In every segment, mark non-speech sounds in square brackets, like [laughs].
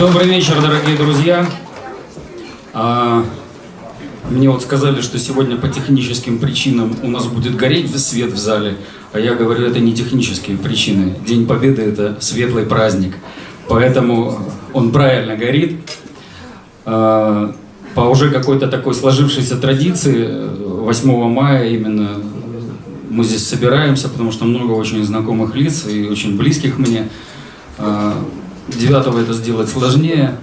Добрый вечер, дорогие друзья. А, мне вот сказали, что сегодня по техническим причинам у нас будет гореть свет в зале, а я говорю, это не технические причины. День Победы – это светлый праздник, поэтому он правильно горит. А, по уже какой-то такой сложившейся традиции 8 мая именно мы здесь собираемся, потому что много очень знакомых лиц и очень близких мне. А, девятого это сделать сложнее,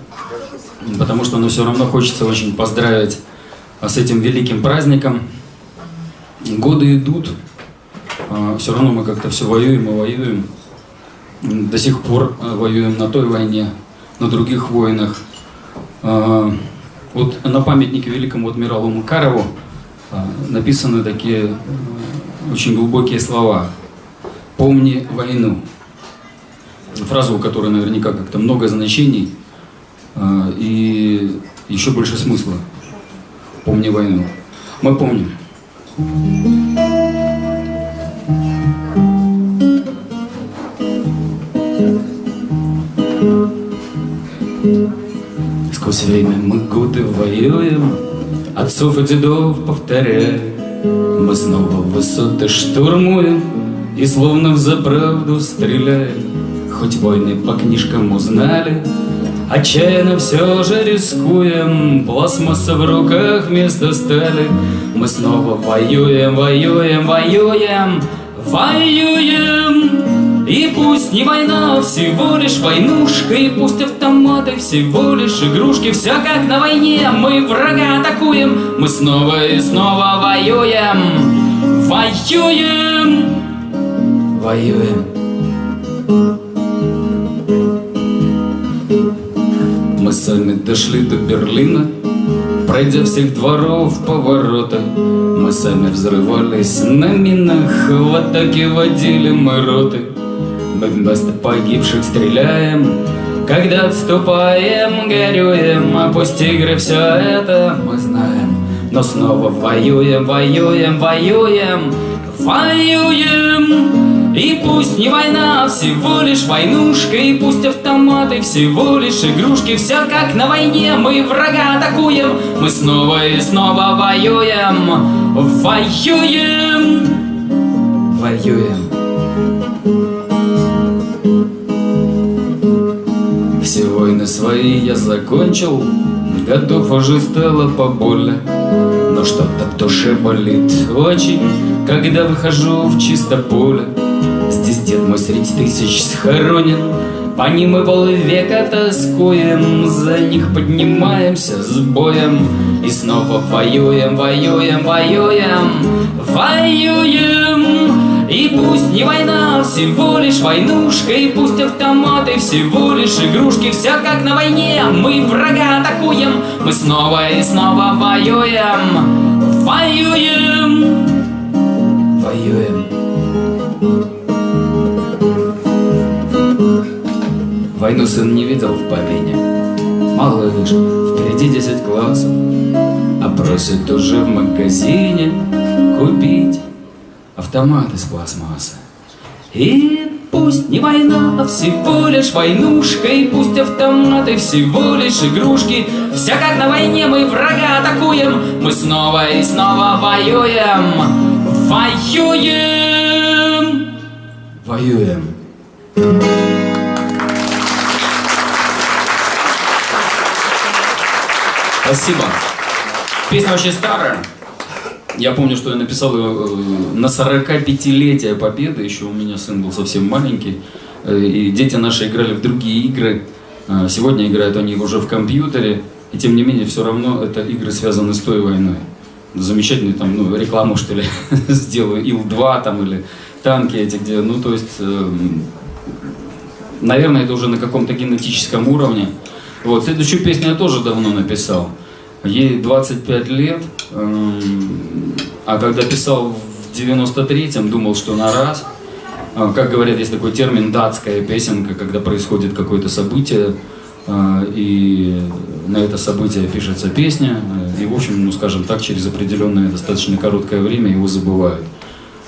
потому что но все равно хочется очень поздравить с этим великим праздником. Годы идут, а, все равно мы как-то все воюем и воюем. До сих пор а, воюем на той войне, на других войнах. Вот на памятнике великому адмиралу Макарову написаны такие очень глубокие слова. «Помни войну». Фраза, у которой наверняка как-то много значений э, и еще больше смысла. «Помни войну». Мы помним. Сквозь время мы годы воюем, Отцов и дедов повторяем, мы снова высоты штурмуем И словно в заправду стреляем Хоть войны по книжкам узнали Отчаянно все же рискуем. Пластмасса в руках вместо стали Мы снова воюем, воюем, воюем Воюем. И пусть не война, всего лишь войнушка И пусть автоматы всего лишь игрушки. Все как на войне, мы врага атакуем. Мы снова и снова воюем Воюем Воюем Мы сами дошли до Берлина. Пройдя всех дворов поворота Мы сами взрывались на минах. В атаке водили мы роты. Мы вместо погибших стреляем. Когда отступаем, горюем А пусть игры все это мы знаем. Но снова воюем, воюем, воюем Воюем и пусть не война, а всего лишь войнушка И пусть автоматы всего лишь игрушки. Все как на войне, мы врага атакуем Мы снова и снова воюем. Воюем! Воюем. Все войны свои я закончил Готов уже стало побольно Но что-то в душе болит очень Когда выхожу в чисто поле Здесь дед мой среди тысяч схоронен. По ним мы полвека тоскуем За них поднимаемся с боем. И снова воюем, воюем, воюем Воюем. И пусть не война, всего лишь войнушка И пусть автоматы всего лишь игрушки. Все как на войне, мы врага атакуем. Мы снова и снова воюем Воюем Воюем Войну сын не видел в помине. Малыш, впереди десять классов А просит уже в магазине Купить автомат из пластмассы. И пусть не война, а всего лишь войнушка И пусть автоматы всего лишь игрушки. Вся как на войне мы врага атакуем Мы снова и снова воюем. Воюем! Воюем Спасибо. Песня очень старая. Я помню, что я написал ее э, на 45-летие Победы. Еще у меня сын был совсем маленький. Э, и дети наши играли в другие игры. Э, сегодня играют они уже в компьютере. И тем не менее, все равно это игры связаны с той войной. Замечательный там, ну, рекламу, что ли, [laughs] сделаю. Ил-2 там или танки эти, где, ну, то есть, наверное, это уже на каком-то генетическом уровне. Вот, следующую песню я тоже давно написал. Ей 25 лет, эм, а когда писал в 93-м, думал, что на раз. А, как говорят, есть такой термин «датская песенка», когда происходит какое-то событие, э, и на это событие пишется песня, и, в общем, ну, скажем так, через определенное достаточно короткое время его забывают.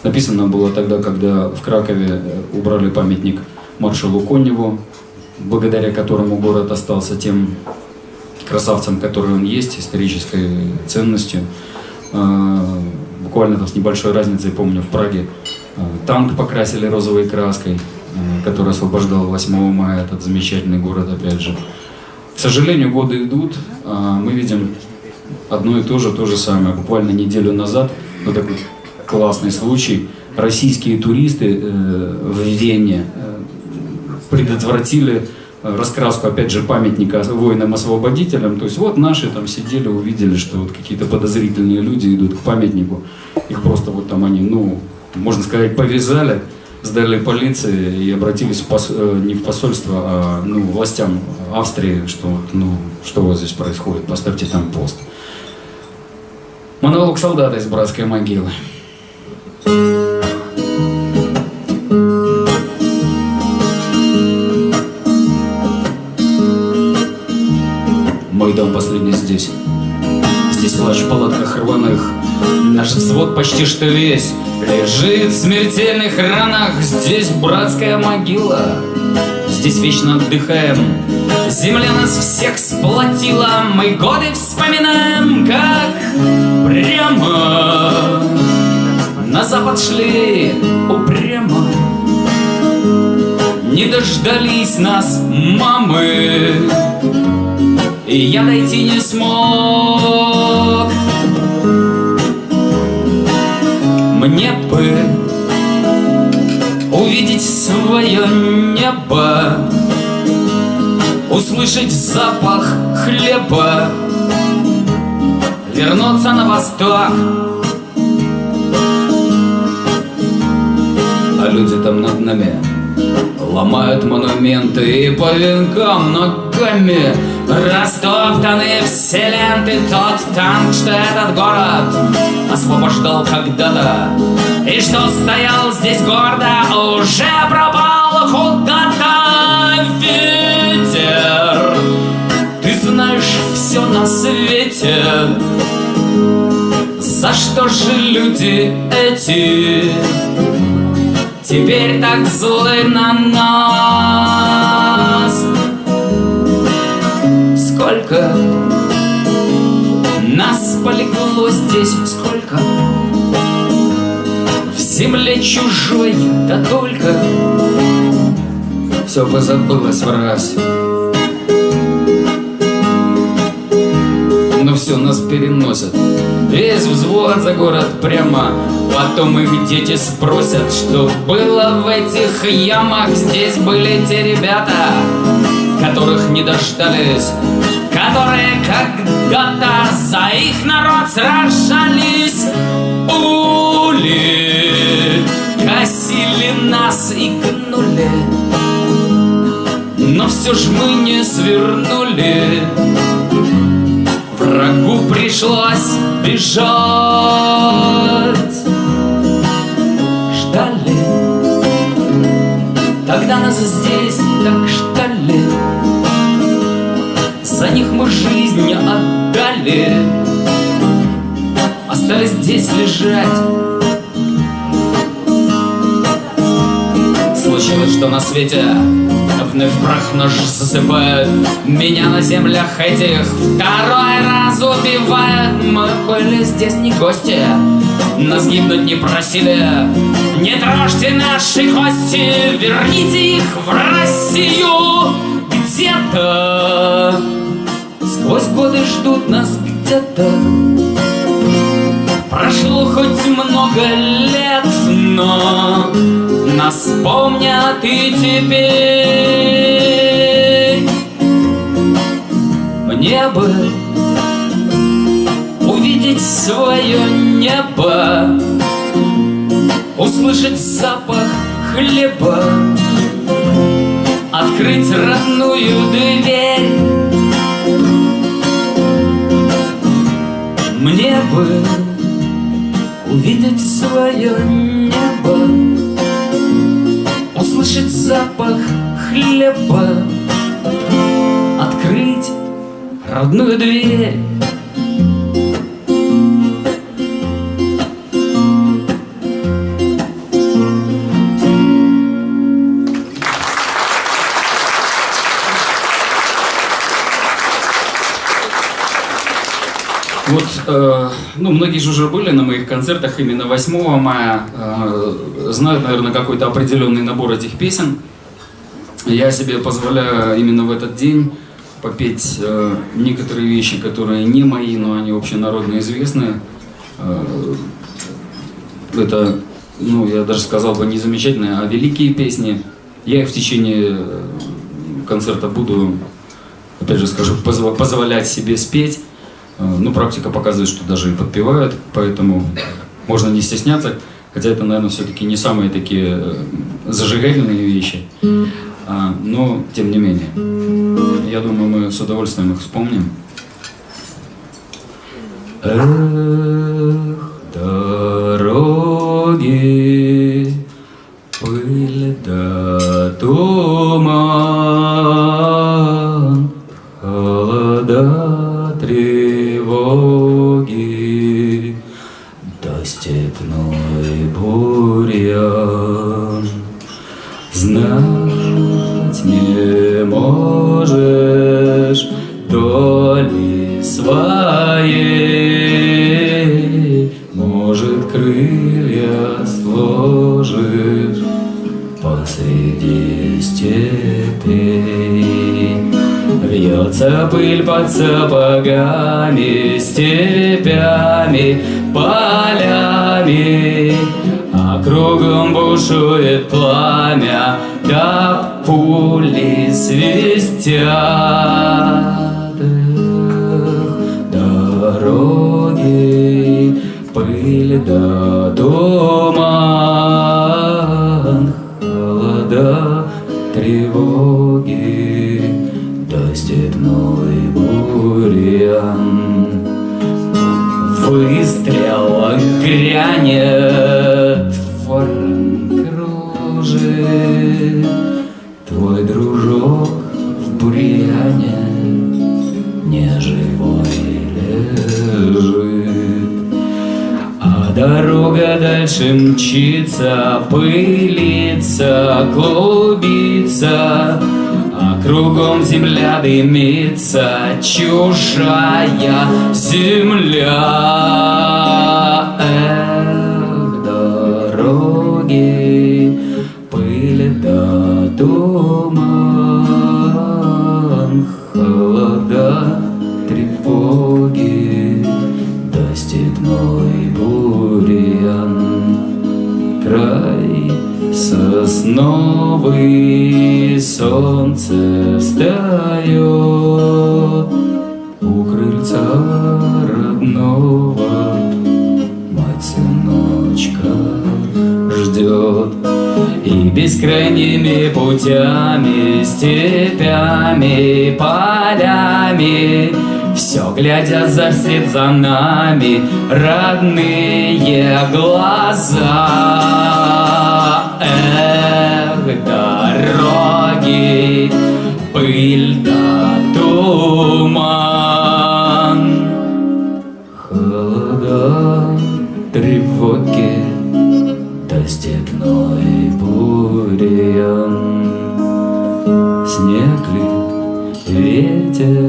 Написано было тогда, когда в Кракове убрали памятник маршалу Коневу, благодаря которому город остался тем красавцем, который он есть, исторической ценностью. Э, буквально там с небольшой разницей, помню, в Праге э, танк покрасили розовой краской, э, который освобождал 8 мая этот замечательный город, опять же. К сожалению, годы идут, а мы видим одно и то же, то же самое. Буквально неделю назад, вот такой классный случай, российские туристы в Вене предотвратили раскраску, опять же, памятника воинам-освободителям. То есть вот наши там сидели, увидели, что вот какие-то подозрительные люди идут к памятнику. Их просто вот там они, ну, можно сказать, повязали, сдали полиции и обратились в пос... Э, не в посольство, а ну, властям Австрии, что ну, что у вас здесь происходит, поставьте там пост. Монолог солдата из братской могилы. Мой взвод почти что весь лежит в смертельных ранах. Здесь братская могила. Здесь вечно отдыхаем. Земля нас всех сплотила. Мы годы вспоминаем, как прямо на запад шли упрямо. Не дождались нас мамы и я дойти не смог. Мне бы увидеть свое небо, услышать запах хлеба, вернуться на восток. А люди там над нами ломают монументы и по венкам ногами Растоптаны все ленты Тот танк, что этот город Освобождал когда-то. И что стоял здесь гордо Уже пропал куда-то ветер. Ты знаешь все на свете. За что же люди эти Теперь так злы на нас сколько Нас полегло здесь сколько В земле чужой, да только Все позабылось в раз. Но все нас переносят Весь взвод за город прямо. Потом их дети спросят, что было в этих ямах. Здесь были те ребята, которых не дождались которые когда-то за их народ сражались. Ули косили нас и гнули, но все ж мы не свернули. Врагу пришлось бежать. Ждали, тогда нас здесь так ждали. За них мы жизнь отдали. Остались здесь лежать. Случилось, что на свете Вновь прах нож засыпает. Меня на землях этих Второй раз убивают Мы были здесь не гости. Нас гибнуть не просили. Не трожьте наши кости. Верните их в Россию. Где-то Сквозь годы ждут нас где-то. Прошло хоть много лет, но Нас помнят и теперь. Мне бы увидеть свое небо Услышать запах хлеба Открыть родную дверь Мне бы увидеть свое небо. Услышать запах хлеба. Открыть родную дверь многие же уже были на моих концертах именно 8 мая, э, знают, наверное, какой-то определенный набор этих песен. Я себе позволяю именно в этот день попеть э, некоторые вещи, которые не мои, но они общенародно известные. Э, это, ну, я даже сказал бы, не замечательные, а великие песни. Я их в течение концерта буду, опять же скажу, позволять себе спеть. Э, ну, практика показывает, что даже и подпевают, поэтому можно не стесняться. Хотя это, наверное, все-таки не самые такие э, зажигательные вещи. А, но, тем не менее, я думаю, мы с удовольствием их вспомним. Эх, дороги, пыль да туман, дымится, чужая земля. Родного. Мать сыночка ждет И бескрайними путями, степями, полями. Все глядя за след за нами родные глаза. Эх, дороги, пыль да туман, тревоги, да степной бурьян. Снег ли, ветер,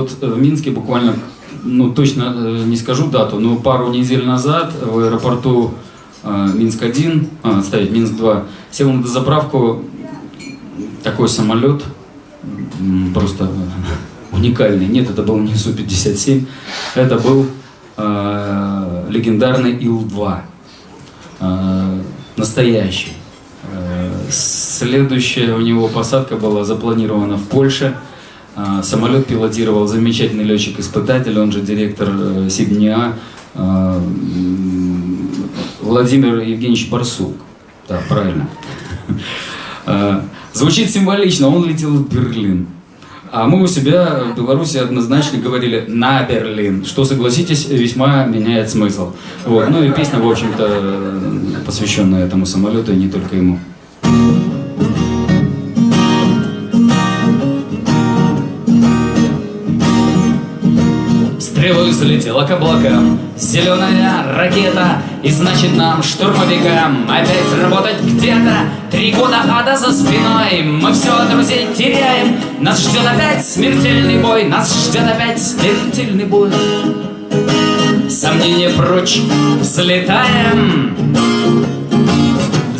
вот в Минске буквально ну, точно э, не скажу дату, но пару недель назад в аэропорту э, Минск-1, а, ставить Минск-2, сел на дозаправку такой самолет, просто уникальный. Нет, это был не Су-57, это был э, легендарный Ил-2, э, настоящий. Э, следующая у него посадка была запланирована в Польше – самолет пилотировал замечательный летчик-испытатель, он же директор э, Сибниа, а, Владимир Евгеньевич Барсук. Да, правильно. А, звучит символично, он летел в Берлин. А мы у себя в Беларуси однозначно говорили «на Берлин», что, согласитесь, весьма меняет смысл. Вот. Ну и песня, в общем-то, посвященная этому самолету, и не только ему. Стрелой взлетела к облакам. Зеленая ракета И значит нам, штурмовикам Опять работать где-то. Три года ада за спиной. Мы все друзей теряем. Нас ждет опять смертельный бой. Нас ждет опять смертельный бой. Сомнения прочь. Взлетаем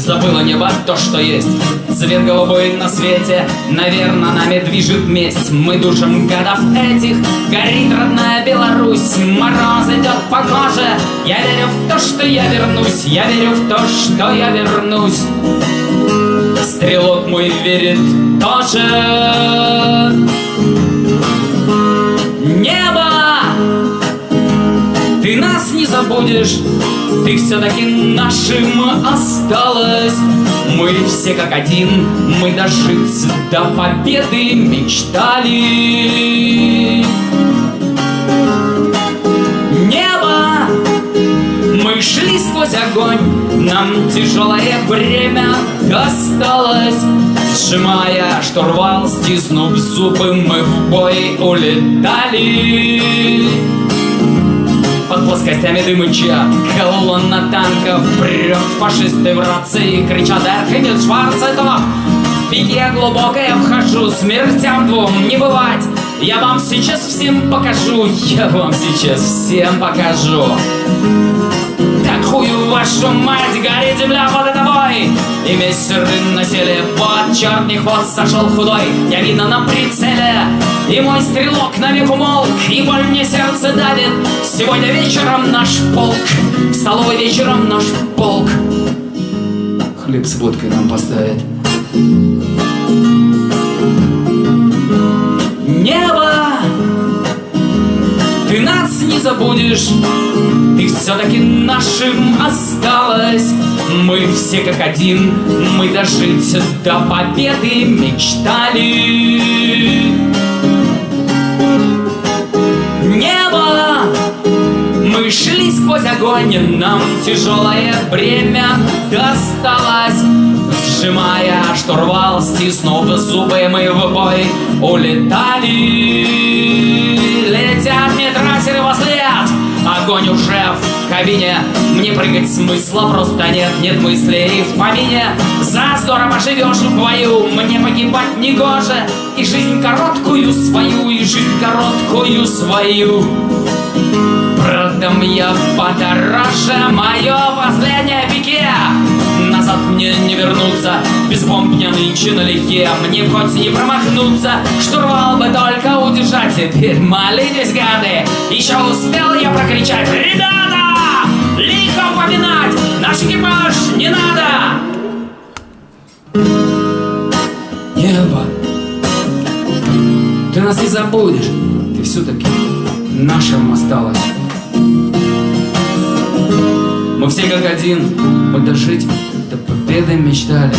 Забыло небо то, что есть. Цвет голубой на свете Наверное, нами движет месть. Мы душим годов этих. Горит родная Беларусь. Мороз идет по коже. Я верю в то, что я вернусь. Я верю в то, что я вернусь. Стрелок мой верит тоже. Небо забудешь, ты все-таки нашим осталась. Мы все как один, мы дожить до победы мечтали. Небо, мы шли сквозь огонь, нам тяжелое время досталось. Сжимая штурвал, стиснув зубы, мы в бой улетали. Под плоскостями дымыча Колонна танков прет Фашисты в рации кричат Эрхемит Шварцетов В пике глубоко я вхожу Смертям двум не бывать. Я вам сейчас всем покажу Я вам сейчас всем покажу Так хую вашу мать Горит земля под тобой И мессеры насели Под черный хвост сошел худой. Я видно на прицеле И мой стрелок навек умолк И боль мне сердце давит. Сегодня вечером наш полк В столовой вечером наш полк. Хлеб с водкой нам поставит Небо! Ты нас не забудешь. Ты все-таки нашим осталась Мы все как один Мы дожить до победы мечтали. Небо! Мы шли сквозь огонь Нам тяжелое бремя досталось. Сжимая штурвал, стиснув зубы, мы в бой улетали. Летят медрасеры во след, огонь уже в кабине. Мне прыгать смысла просто нет, нет мыслей в помине. За здорово живешь в бою, мне погибать не гоже. И жизнь короткую свою, и жизнь короткую свою. Продам я подороже мое последнее пике Назад мне не вернуться Без бомб я нынче налегке Мне хоть не промахнуться Штурвал бы только удержать Теперь молитесь, гады Еще успел я прокричать Ребята! Лихо поминать Наш экипаж не надо! Небо Ты нас не забудешь Ты все-таки нашим осталось мы все как один, мы дожить до победы мечтали.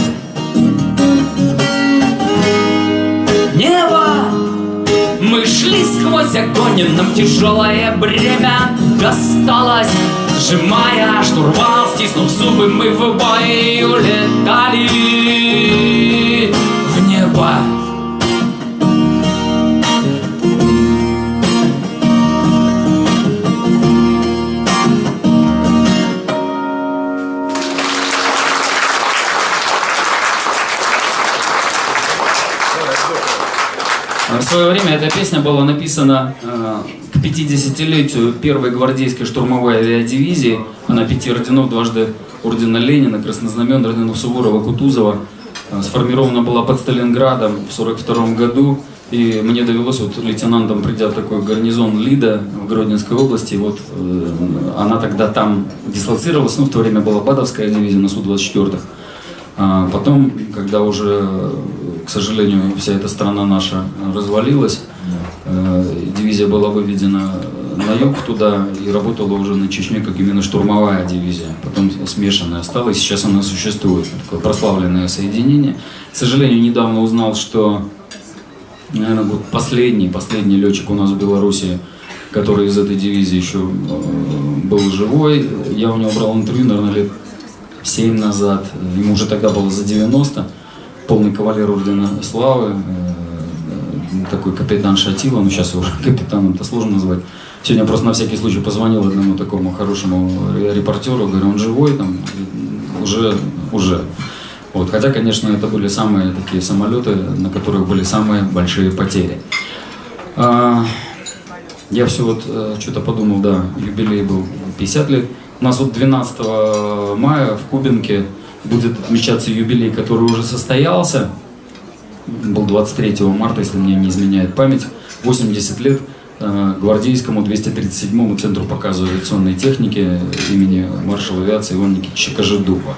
Небо! Мы шли сквозь огонь, нам тяжелое бремя досталось. Сжимая штурвал, стиснув зубы, мы в бой улетали свое время эта песня была написана э, к 50-летию первой гвардейской штурмовой авиадивизии. Она пяти орденов, дважды ордена Ленина, Краснознамен, орденов Суворова, Кутузова. Э, сформирована была под Сталинградом в 42 году. И мне довелось вот лейтенантом, придя в такой гарнизон Лида в Гродненской области, вот э, она тогда там дислоцировалась, ну в то время была Бадовская дивизия на Су-24. А потом, когда уже, к сожалению, вся эта страна наша развалилась, э, дивизия была выведена на юг туда и работала уже на Чечне как именно штурмовая дивизия. Потом смешанная стала, и сейчас она существует, такое прославленное соединение. К сожалению, недавно узнал, что наверное, вот последний, последний летчик у нас в Беларуси, который из этой дивизии еще э, был живой. Я у него брал интервью, наверное, лет 7 назад. Ему уже тогда было за 90. Полный кавалер ордена славы. э, такой капитан Шатила, ну сейчас его уже [laughs] капитаном это сложно назвать. Сегодня просто на всякий случай позвонил одному такому хорошему репортеру, говорю, он живой, там, уже, уже. Вот, хотя, конечно, это были самые такие самолеты, на которых были самые большие потери. А, я все вот э, что-то подумал, да, юбилей был 50 лет. У нас вот 12 мая в Кубинке будет отмечаться юбилей, который уже состоялся. Был 23 марта, если мне не изменяет память. 80 лет э, гвардейскому 237-му Центру показа авиационной техники имени маршала авиации Ивана Никитича Кожедуба.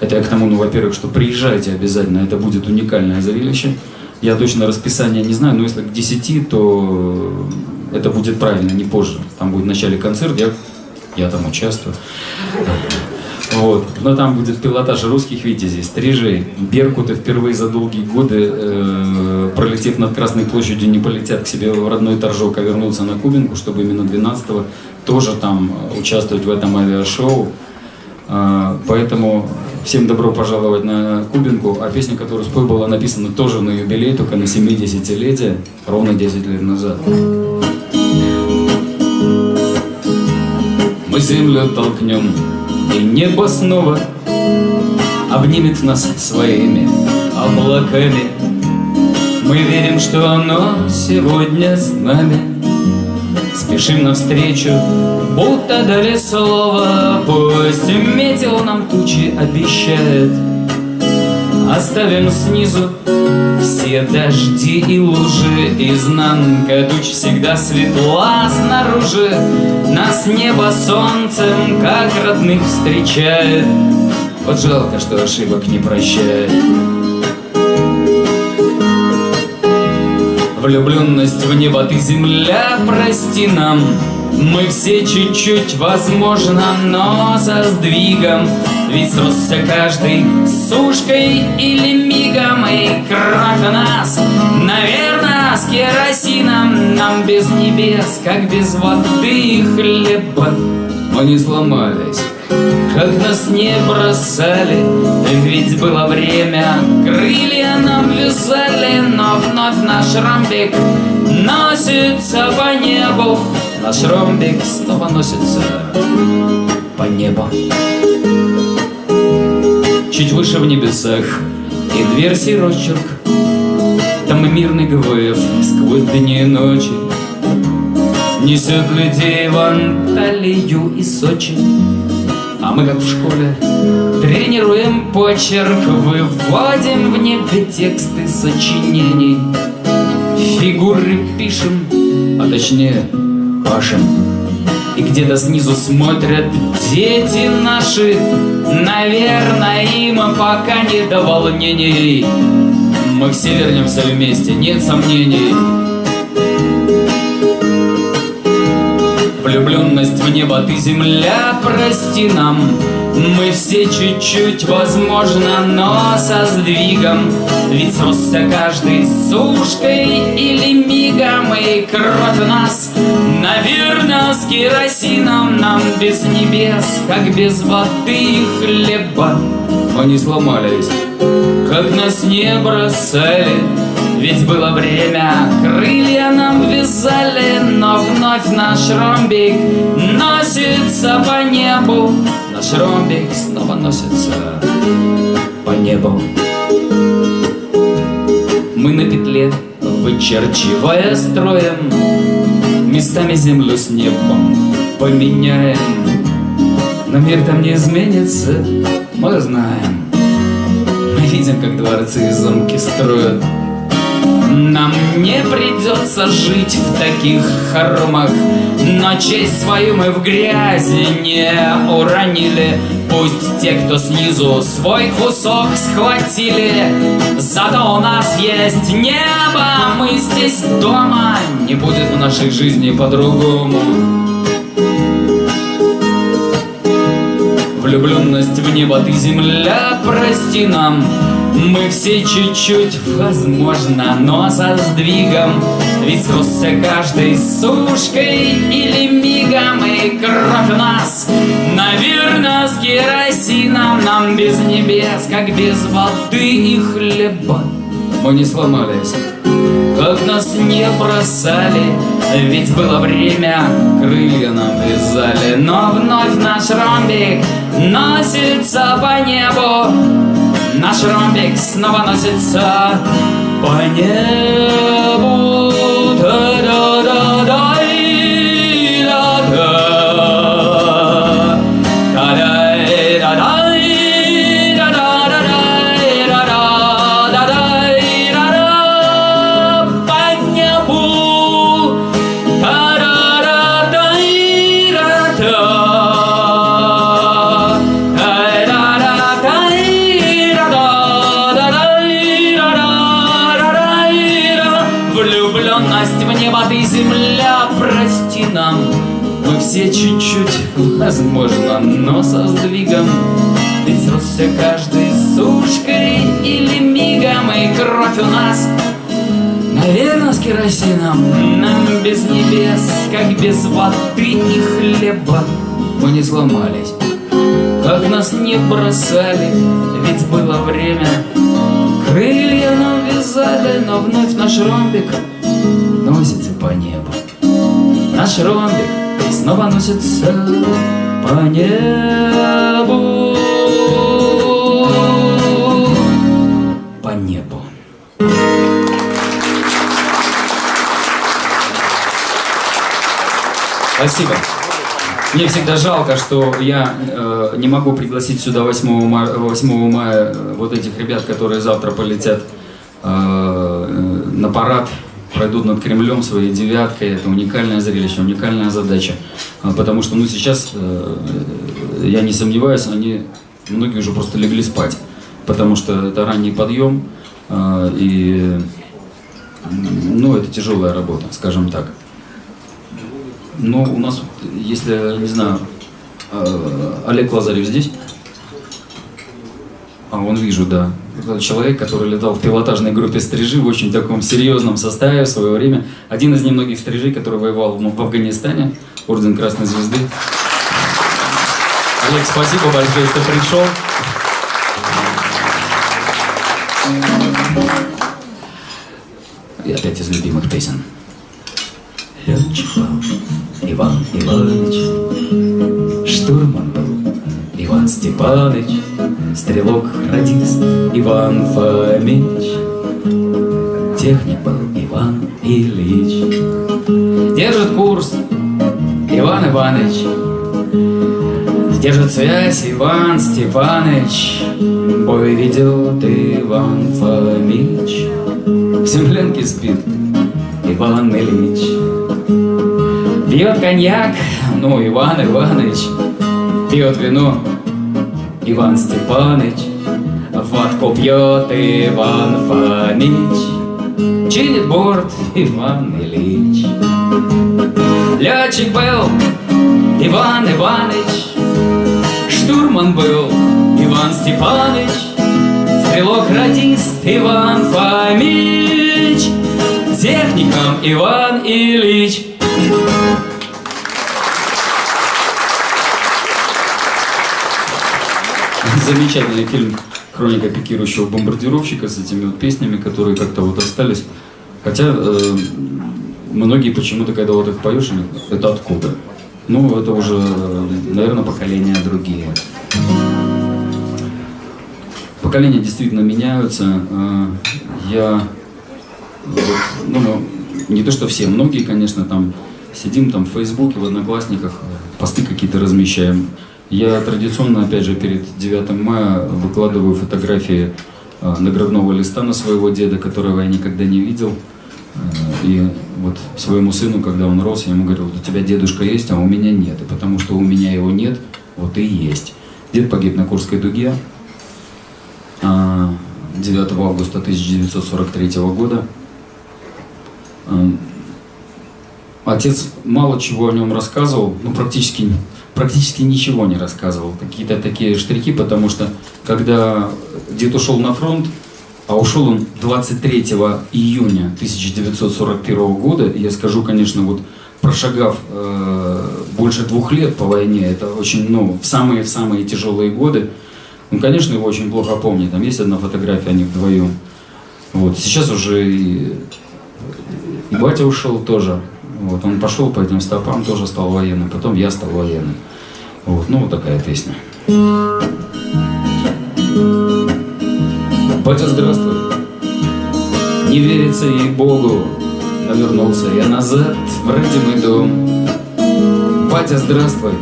Это я к тому, ну, во-первых, что приезжайте обязательно, это будет уникальное зрелище. Я точно расписание не знаю, но если к 10, то это будет правильно, не позже. Там будет в начале концерт, я, я там участвую. Вот. Но там будет пилотаж русских витязей, стрижей. Беркуты впервые за долгие годы, э, пролетев над Красной площадью, не полетят к себе в родной Торжок, а вернутся на Кубинку, чтобы именно 12-го тоже там участвовать в этом авиашоу. Э, поэтому всем добро пожаловать на Кубинку. А песня, которую спой, была написана тоже на юбилей, только на 70-летие, ровно 10 лет назад. Мы землю толкнем, и небо снова обнимет нас своими облаками. Мы верим, что оно сегодня с нами. Спешим навстречу, будто дали слово. Пусть метил нам тучи обещает. Оставим снизу все дожди и лужи. Изнанка туч всегда светла снаружи Нас небо солнцем, как родных, встречает. Вот жалко, что ошибок не прощает. Влюбленность в небо ты, земля, прости нам. Мы все чуть-чуть, возможно, но со сдвигом Ведь сросся каждый сушкой или мигом И у нас, наверное, с керосином. Нам без небес, как без воды и хлеба Мы не сломались как нас не бросали. Ведь было время, крылья нам вязали Но вновь наш ромбик носится по небу. Наш ромбик снова носится по небу Чуть выше в небесах и дверь сирочек Там и мирный ГВФ сквозь дни и ночи. Несет людей в Анталию и Сочи. А мы, как в школе, тренируем почерк. Выводим в небе тексты сочинений. Фигуры пишем, а точнее пашем И где-то снизу смотрят дети наши. Наверное, им пока не до волнений. Мы все вернемся вместе, нет сомнений Влюбленность в небо, ты земля, прости нам. Мы все чуть-чуть, возможно, но со сдвигом. Ведь сросся каждый сушкой или мигом И кровь нас, наверное, с керосином. Нам без небес, как без воды и хлеба. Не сломались, как нас не бросали ведь было время, крылья нам вязали, но вновь наш ромбик носится по небу. Наш ромбик снова носится по небу. Мы на петле, вычерчивая строем, Местами землю с небом поменяем. Но мир там не изменится, мы знаем. Мы видим, как дворцы и замки строят нам не придется жить в таких хоромах Но честь свою мы в грязи не уронили. Пусть те, кто снизу свой кусок схватили Зато у нас есть небо, мы здесь дома. Не будет в нашей жизни по-другому. Влюбленность в небо, ты земля, прости нам Мы все чуть-чуть, возможно, но со сдвигом Ведь сросся каждый сушкой или мигом И кровь у нас, наверное, с керосином Нам без небес, как без воды и хлеба Мы не сломались, как нас не бросали Ведь было время, крылья нам вязали Но вновь наш ромбик носится по небу Наш ромбик снова носится по небу. Кровь у нас, наверное, с керосином. Нам без небес, как без воды и хлеба. Мы не сломались, как нас не бросали. Ведь было время, крылья нам вязали Но вновь наш ромбик носится по небу. Наш ромбик снова носится по небу. Спасибо. Мне всегда жалко, что я э, не могу пригласить сюда 8 мая, 8 мая вот этих ребят, которые завтра полетят э, на парад пройдут над Кремлем своей девяткой. Это уникальное зрелище, уникальная задача. А, потому что, ну, сейчас, э, я не сомневаюсь, они, многие уже просто легли спать. Потому что это ранний подъем, а, и, ну, это тяжелая работа, скажем так. Но у нас, если, не знаю, а, Олег Лазарев здесь? А, он вижу, да человек, который летал в пилотажной группе стрижи в очень таком серьезном составе в свое время. Один из немногих стрижей, который воевал в Афганистане, Орден Красной Звезды. Олег, спасибо большое, что пришел. И опять из любимых песен. Летчик Иван Иванович, штурман был Иван Степанович, Стрелок, радист Иван Фомич. Техник был Иван Ильич. Держит курс Иван Иванович. Держит связь Иван Степаныч Бой ведет Иван Фомич. В землянке спит Иван Ильич Пьет коньяк, ну, Иван Иванович Пьет вино, Иван Степаныч, водку пьет Иван Фомич, чинит борт Иван Ильич. Летчик был Иван Иваныч, штурман был Иван Степаныч, стрелок-радист Иван Фомич, техником Иван Ильич. Замечательный фильм «Хроника пикирующего бомбардировщика» с этими вот песнями, которые как-то вот остались. Хотя э, многие почему-то, когда вот их поешь, это откуда? Ну, это уже, наверное, поколения другие. Поколения действительно меняются. Э, я, вот, ну, не то что все, многие, конечно, там сидим там в Фейсбуке, в Одноклассниках, посты какие-то размещаем. Я традиционно, опять же, перед 9 мая выкладываю фотографии а, наградного листа на своего деда, которого я никогда не видел. Э, и вот своему сыну, когда он рос, я ему говорил, у тебя дедушка есть, а у меня нет. И потому что у меня его нет, вот и есть. Дед погиб на Курской дуге 9 а, августа 1943 года. Отец мало чего о нем рассказывал, ну практически практически ничего не рассказывал, какие-то такие штрихи, потому что когда дед ушел на фронт, А ушел он 23 июня 1941 года. Я скажу, конечно, вот прошагав э, больше двух лет по войне, это очень, ну, в самые-самые тяжелые годы, он, конечно, его очень плохо помнит. Там есть одна фотография, они вдвоем. Вот. Сейчас уже и, и батя ушел тоже. Вот. Он пошел по этим стопам, тоже стал военным. Потом я стал военным. Вот. Ну, вот такая песня. Батя, здравствуй. Не верится ей Богу, но вернулся я назад в родимый дом. Батя, здравствуй.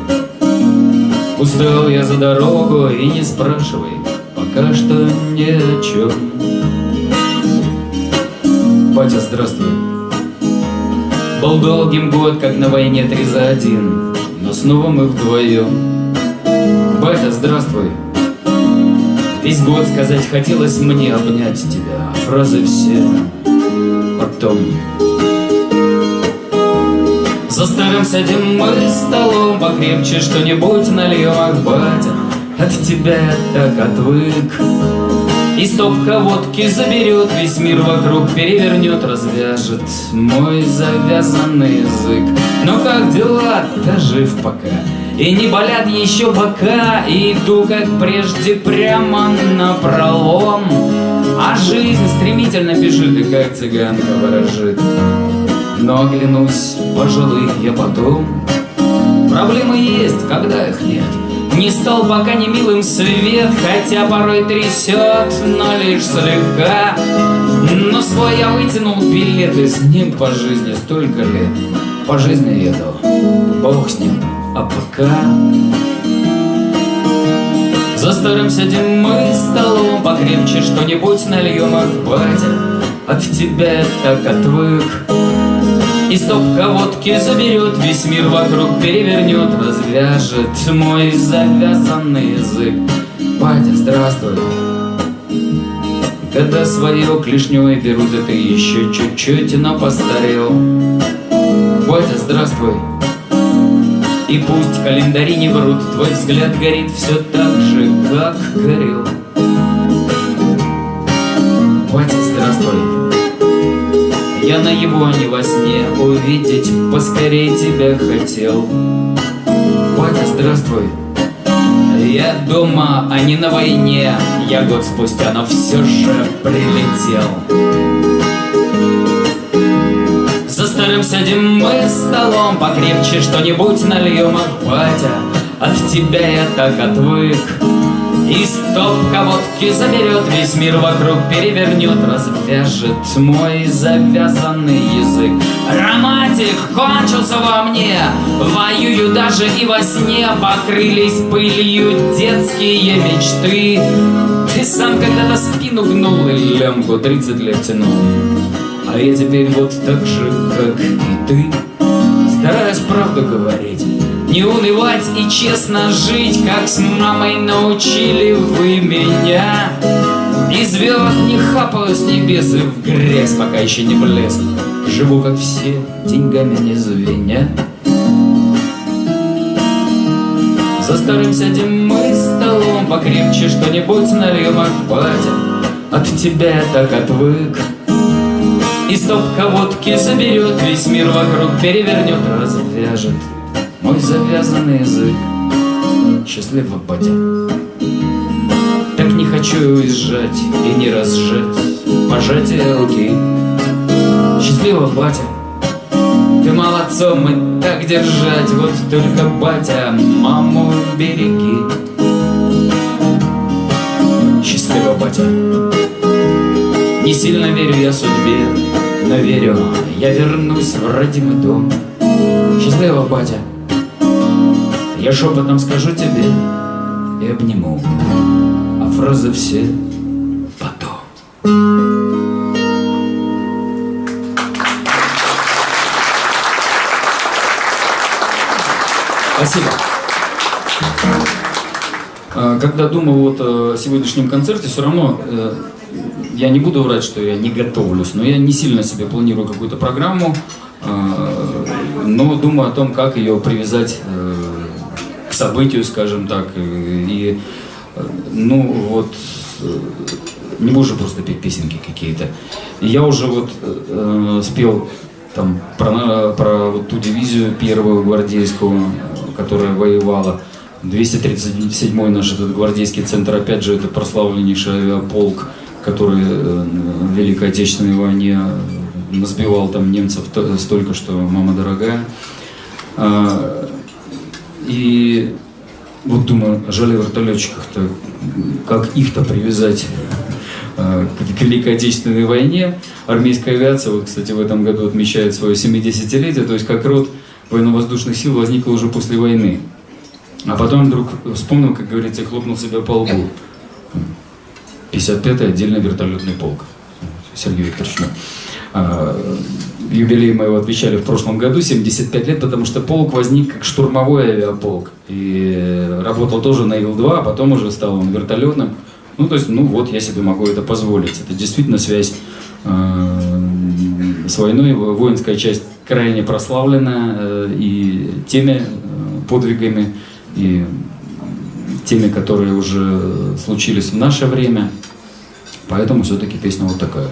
Устал я за дорогу и не спрашивай, пока что ни о чем. Батя, здравствуй. Был долгим год, как на войне три за один, но снова мы вдвоем. Батя, здравствуй. Весь год сказать хотелось мне обнять тебя, а фразы все потом. За старым сядем мы столом покрепче что-нибудь нальем, ах, батя, от тебя я так отвык. И стопка водки заберет, весь мир вокруг перевернет, развяжет мой завязанный язык. Но как дела? Да жив пока. И не болят еще бока, и иду, как прежде, прямо на пролом. А жизнь стремительно бежит, и как цыганка ворожит. Но оглянусь, пожалуй, я потом. Проблемы есть, когда их нет. Не стал пока не милым свет, хотя порой трясет, но лишь слегка. Но свой я вытянул билет, и с ним по жизни столько лет. По жизни еду, бог с ним, а пока... За старым сидим мы столом, покрепче что-нибудь нальем, ах, батя, от тебя так отвык. И стопка водки заберет, весь мир вокруг перевернет, развяжет мой завязанный язык. Батя, здравствуй. Когда свое клешней берут, это еще чуть-чуть, но постарел. Батя, здравствуй. И пусть календари не врут, твой взгляд горит все так же, как горел. Батя, здравствуй. Я на его не во сне увидеть поскорей тебя хотел. Батя, здравствуй. Я дома, а не на войне. Я год спустя, но все же прилетел. За старым сядем мы столом, покрепче что-нибудь нальем, ах, батя, от тебя я так отвык. И стопка водки заберет, весь мир вокруг перевернет, развяжет мой завязанный язык. Романтик кончился во мне, воюю даже и во сне, покрылись пылью детские мечты. Ты сам когда-то спину гнул и лямку 30 лет тянул. А я теперь вот так же, как и ты Стараюсь правду говорить Не унывать и честно жить Как с мамой научили вы меня. И звезд не хапаю с небес И в грязь пока еще не влез. Живу как все, деньгами не звеня. За старым сядем мы столом Покрепче что-нибудь нальем, ах, батя От тебя я так отвык. И стопка водки заберет, весь мир вокруг перевернет, развяжет мой завязанный язык. Счастливо, батя. Так не хочу уезжать и не разжать пожатие руки. Счастливо, батя. Ты молодцом и так держать, вот только, батя, маму береги. Счастливо, батя. Не сильно верю я судьбе, но верю, я вернусь в родимый дом. Счастливо, батя. Я шепотом скажу тебе и обниму, а фразы все потом. Спасибо. А, Когда думал вот о сегодняшнем концерте, все равно э, я не буду врать, что я не готовлюсь, но я не сильно себе планирую какую-то программу, э, но думаю о том, как ее привязать э, событию, скажем так. И, э, ну вот, э, не можешь просто петь песенки какие-то. Я уже вот э, спел там про, про вот ту дивизию первую гвардейскую, которая воевала. 237-й наш этот гвардейский центр, опять же, это прославленнейший авиаполк, который э, в Великой Отечественной войне насбивал там немцев столько, что мама дорогая. А, и вот думаю, жаль вертолетчиков-то, как их-то привязать а, к Великой Отечественной войне. Армейская авиация, вот, кстати, в этом году отмечает свое 70-летие, то есть как род военно-воздушных сил возникла уже после войны. А потом вдруг вспомнил, как говорится, хлопнул себя по лбу. 55-й отдельный вертолетный полк. Сергей Викторович. Юбилей мы его отвечали в прошлом году, 75 лет, потому что полк возник как штурмовой авиаполк. И работал тоже на Ил-2, а потом уже стал он вертолетным. Ну, то есть, ну вот, я себе могу это позволить. Это действительно связь э, с войной. Воинская часть крайне прославлена э, и теми э, подвигами, и теми, которые уже случились в наше время. Поэтому все-таки песня вот такая.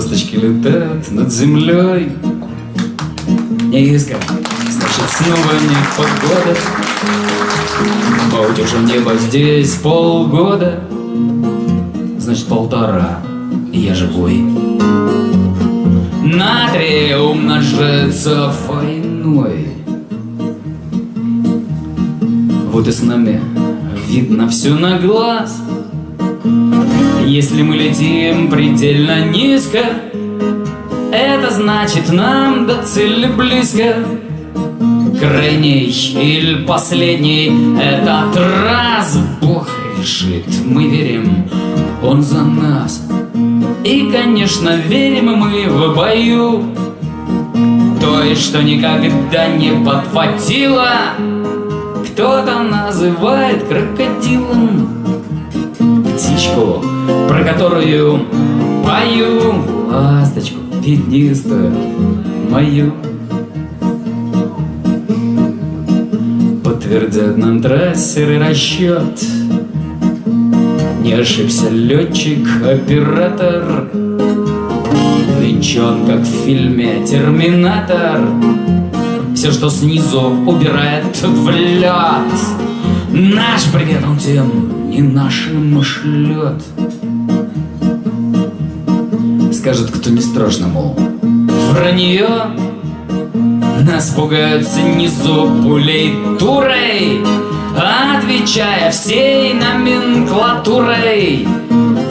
Ласточки летают над землей. Низко, значит снова не погода. Утюжим небо здесь полгода. Значит полтора, я живой. Натрий умножается войной Вот и с нами видно все на глаз Если мы летим предельно низко Это значит нам до цели близко. Крайний или последний этот раз Бог решит, мы верим, Он за нас. И, конечно, верим мы в бою. Той, что никогда не подхватила кто-то называет крокодилом. Птичку, про которую пою Ласточку пятнистую мою. Подтвердят нам трассеры расчет. Не ошибся летчик, оператор. Нынче как в фильме «Терминатор» Все, что снизу убирает в лед Наш привет он тем не нашим шлет Скажет, кто не страшно, мол. Вранье Нас пугают снизу пулей турой Отвечая всей номенклатурой.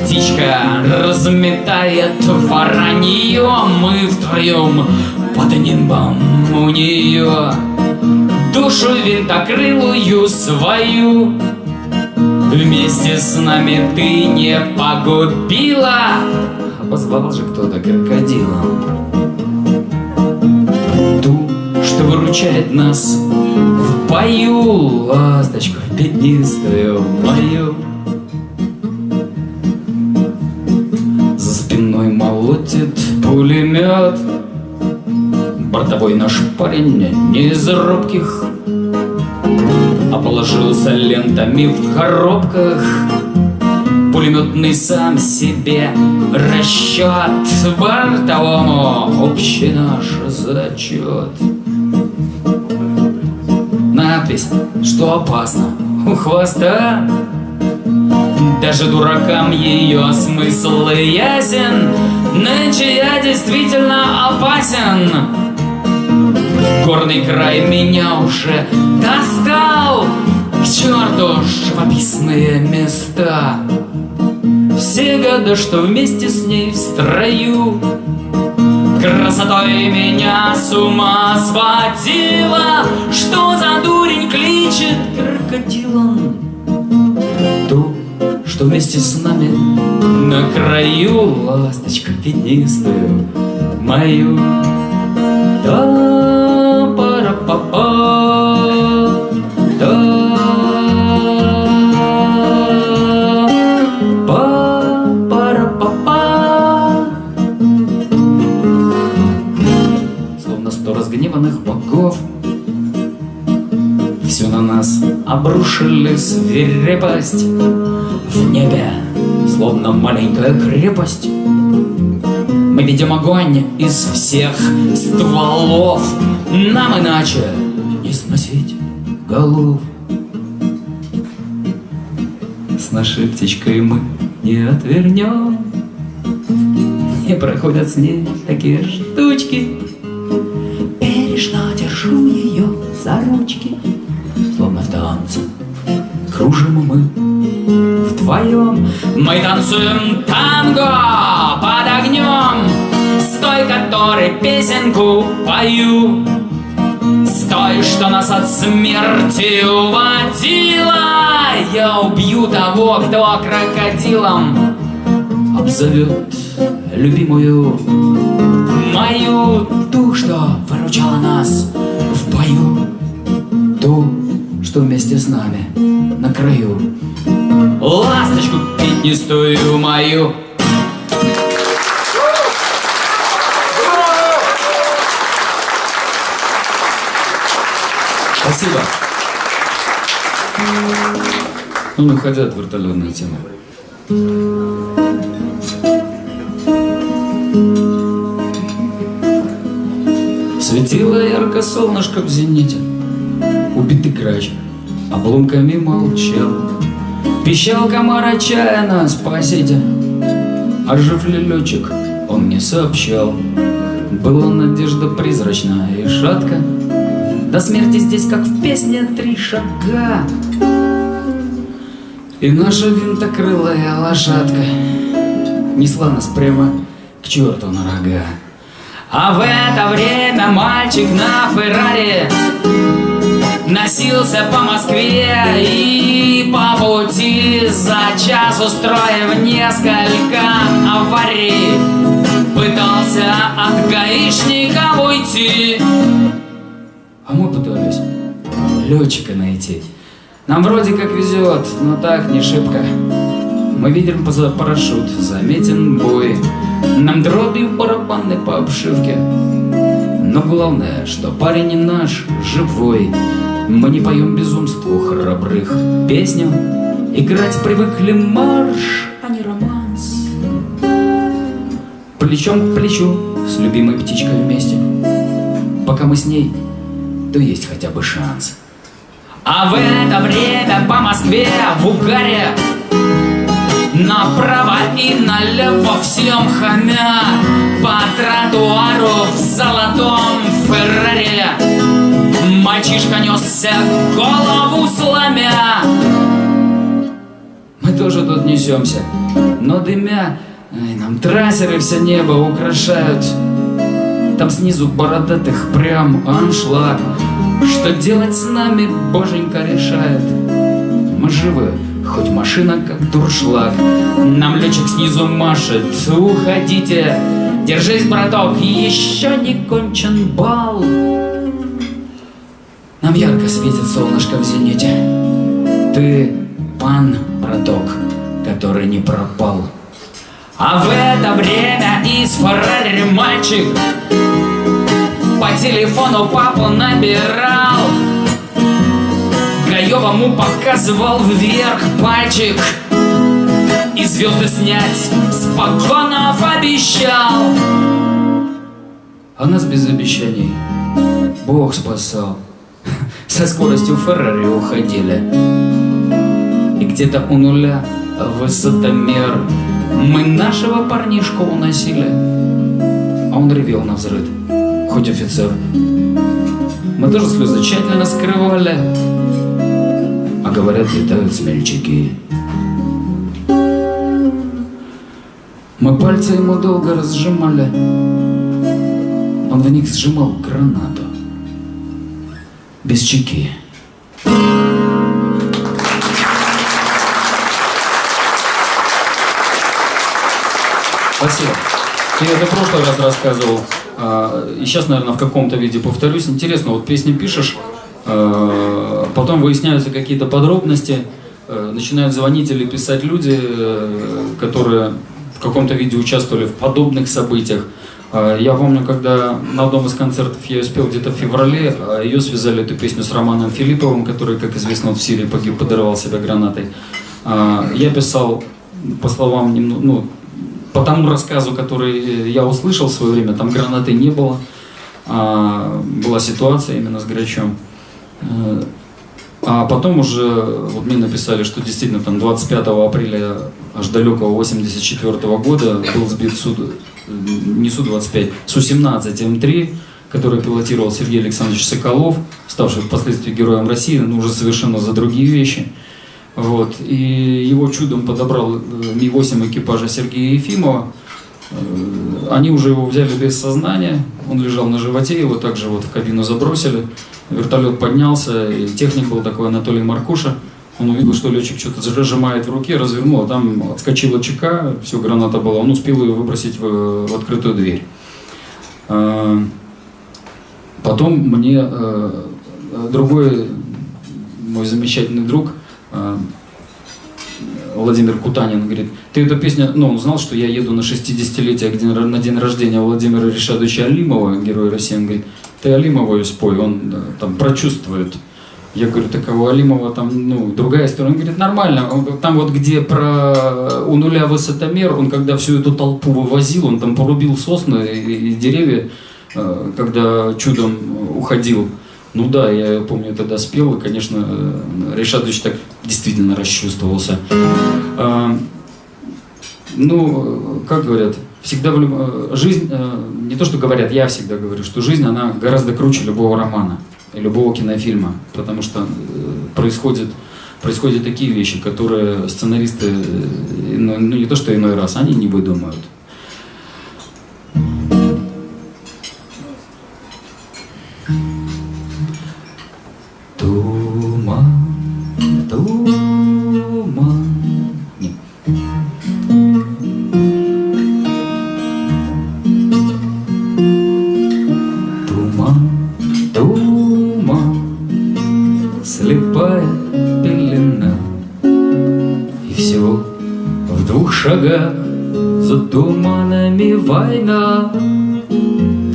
Птичка разметает воронье Мы втроем под нимбом у нее Душу винтокрылую свою Вместе с нами ты не погубила Позвал же кто-то крокодилом Ту, что выручает нас в бою Ласточку пятнистую мою. За спиной молотит пулемет. Бортовой наш парень не из робких. Положился лентами в коробках Пулеметный сам себе расчет. Бортовому общий наш зачет. Надпись, что опасно у хвоста. Даже дуракам ее смысл ясен Нынче я действительно опасен. Горный край меня уже достал. К черту живописные места Все годы, что вместе с ней в строю. Красотой меня с ума сводила. Что за дурень кличет крокодилом? Ту, что вместе с нами На краю. Ласточку пятнистую мою. Да обрушили свирепость В небе, словно маленькая крепость. Мы видим огонь из всех стволов. Нам иначе не сносить голов. С нашей птичкой мы не отвернем. Не проходят с ней такие штучки Мы танцуем танго под огнем. С той, которой песенку пою. С той, что нас от смерти уводила Я убью того, кто крокодилом Обзовет любимую Мою ту, что выручала нас в бою Ту, что вместе с нами на краю. Ласточку пятнистую мою Спасибо. Ну, не уходя от вертолетной темы. Светило ярко солнышко в зените Убитый грач обломками молчал Пищал комар отчаянно, спасите. А жив ли летчик, он мне сообщал. Была надежда призрачная и шатка. До смерти здесь, как в песне, три шага. И наша винтокрылая лошадка Несла нас прямо к черту на рога. А в это время мальчик на Феррари Носился по Москве и по пути За час устроив несколько аварий. Пытался от гаишника уйти. А мы пытались летчика найти. Нам вроде как везет, но так не шибко. Мы видим парашют, заметен бой. Нам дробью барабаны по обшивке. Но главное, что парень не наш, живой Мы не поем безумству храбрых песню Играть привыкли марш, а не романс. Плечом к плечу с любимой птичкой вместе. Пока мы с ней, то есть хотя бы шанс. А в это время по Москве в угаре Направо и налево всем хамя По тротуару в золотом Феррари Мальчишка несся, голову сломя. Мы тоже тут несемся, но дымя ай, Нам трассеры все небо украшают. Там снизу бородатых прям аншлаг. Что делать с нами, боженька решает. Мы живы, Хоть машина как дуршлаг. Нам летчик снизу машет Уходите! Держись, браток, еще не кончен бал Нам ярко светит солнышко в зените. Ты пан, браток, который не пропал. А в это время из Феррари мальчик По телефону папу набирал. Гаевому показывал вверх пальчик И звезды снять с погонов обещал. А нас без обещаний. Бог спасал Со скоростью Феррари уходили. И где-то у нуля высотомер Мы нашего парнишку уносили А он ревел на взрыв. Хоть офицер. Мы тоже слезы тщательно скрывали а говорят, летают смельчаки. Мы пальцы ему долго разжимали, он в них сжимал гранату без чеки. Спасибо. Ты это в прошлый раз рассказывал, а, и сейчас, наверное, в каком-то виде повторюсь. Интересно, вот песни пишешь, Э, потом выясняются какие-то подробности, э, начинают звонить или писать люди, э, которые в каком-то виде участвовали в подобных событиях. А, Я помню, когда на одном из концертов я ее спел где-то в феврале, а ее связали эту песню с Романом Филипповым, который, как известно, в Сирии погиб, подорвал себя гранатой. А, Я писал, по словам, ну, по тому рассказу, который я услышал в свое время, там гранаты не было, была ситуация именно с Грачом. Э, А потом уже вот мне написали, что действительно там 25 апреля аж далекого 84 года был сбит Су, не Су-25, Су-17 М3, который пилотировал Сергей Александрович Соколов, ставший впоследствии героем России, но уже совершенно за другие вещи. Вот. И его чудом подобрал э, Ми-8 экипажа Сергея Ефимова. Э, Они уже его взяли без сознания, он лежал на животе, его также вот в кабину забросили. Вертолет поднялся, и техник был такой Анатолий Маркуша. Он увидел, что летчик что-то зажимает в руке, развернул, а там отскочила чека, все, граната была. Он успел ее выбросить в, в открытую дверь. А, Потом мне э, другой мой замечательный друг э, Владимир Кутанин говорит, ты эту песню, ну, он знал, что я еду на 60-летие к день- на день рождения Владимира Решадовича Алимова, героя России, он говорит, ты Алимову ее спой, он э, там прочувствует. Я говорю, так а у Алимова там, ну, другая история. Он говорит, нормально, Он там вот где про у нуля высотомер, он когда всю эту толпу вывозил, он там порубил сосны и, и деревья, э, когда чудом уходил. Ну да, я помню, тогда спел, и, конечно, э, Решатович так действительно расчувствовался. Ну, как говорят, всегда в люб- э, жизнь, э, не то что говорят, я всегда говорю, что жизнь, она гораздо круче любого романа любого кинофильма, потому что э, происходит, происходят такие вещи, которые сценаристы, ну, ну, не то что иной раз, они не выдумают.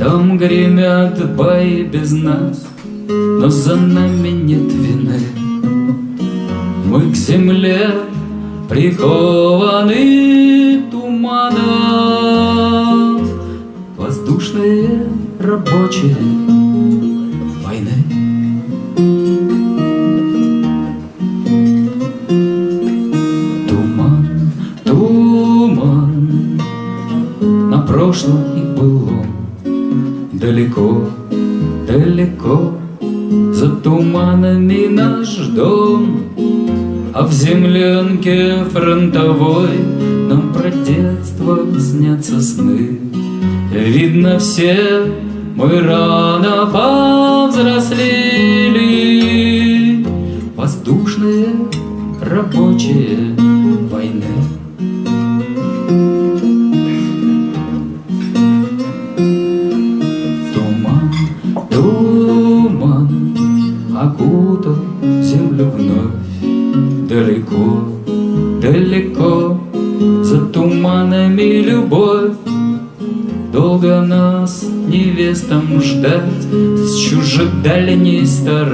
Там гремят бои без нас, но за нами нет вины. Мы к земле прикованы туманом, Воздушные рабочие Далеко, далеко. За туманами наш дом А в землянке фронтовой нам про детство снятся сны. Видно все мы рано повзрослели. Воздушные рабочие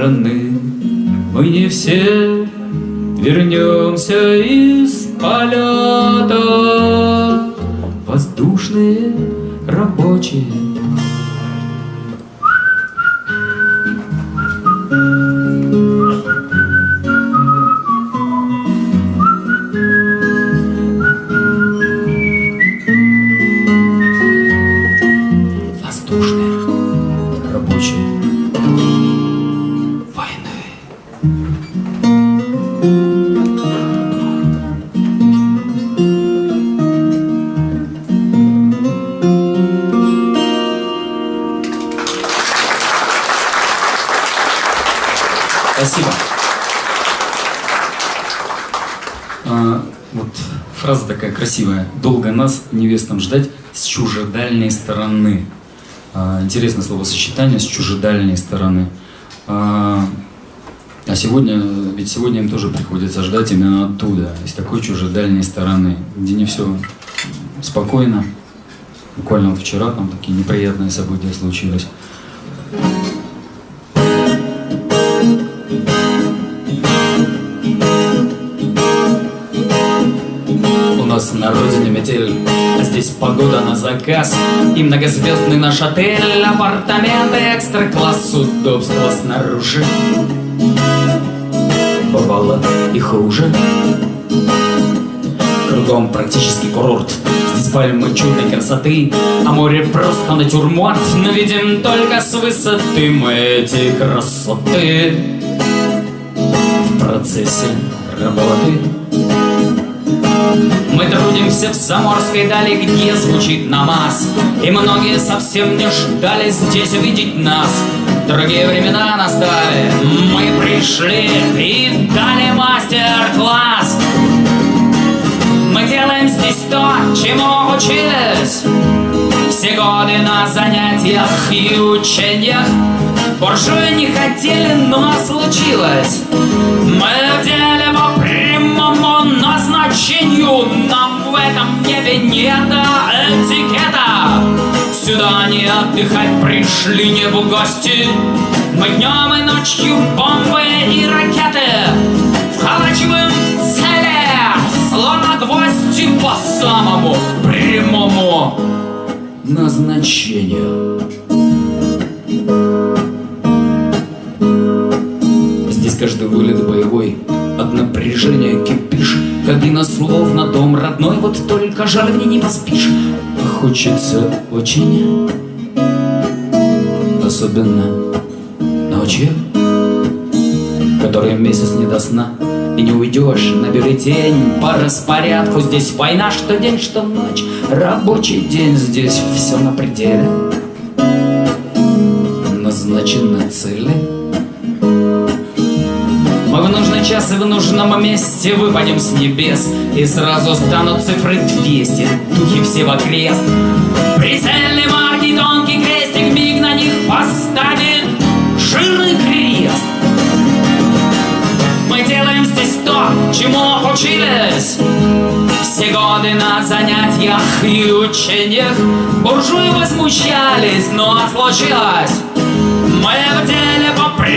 стороны. Мы не все вернемся из интересное словосочетание с чужедальней стороны. А, а сегодня, ведь сегодня им тоже приходится ждать именно оттуда, из такой чужедальней стороны, где не все спокойно, Буквально вот вчера там такие неприятные события случились. На родине метель, а здесь погода на заказ И многозвездный наш отель, апартаменты экстра-класс, удобства снаружи. Бывало и хуже Кругом практически курорт. Здесь пальмы чудной красоты А море просто натюрморт. Но видим только с высоты мы эти красоты. В процессе работы мы трудимся в заморской дали, где звучит намаз. И многие совсем не ждали здесь увидеть нас. Другие времена настали, мы пришли и дали мастер-класс. Мы делаем здесь то, чему учились Все годы на занятиях и учениях. Буржуи не хотели, но случилось. Мы в в этом небе не до этикета. Сюда не отдыхать пришли, не в гости. Мы днем и ночью бомбы и ракеты Вколачиваем в цели Словно гвозди по самому прямому назначению. Здесь каждый вылет боевой От напряжения кипишь Кабина словно дом родной Вот только жаль в ней не поспишь. Хочется очень Особенно ночью Который месяц не до сна И не уйдешь, набери тень По распорядку здесь война Что день, что ночь. Рабочий день здесь все на пределе. Назначены цели мы в нужный час и в нужном месте выпадем с небес И сразу станут цифры 200, духи все в окрест. Прицельный марки, тонкий крестик, миг на них поставит жирный крест. Мы делаем здесь то, чему учились Все годы на занятиях и учениях. Буржуи возмущались, но случилось Мы в деле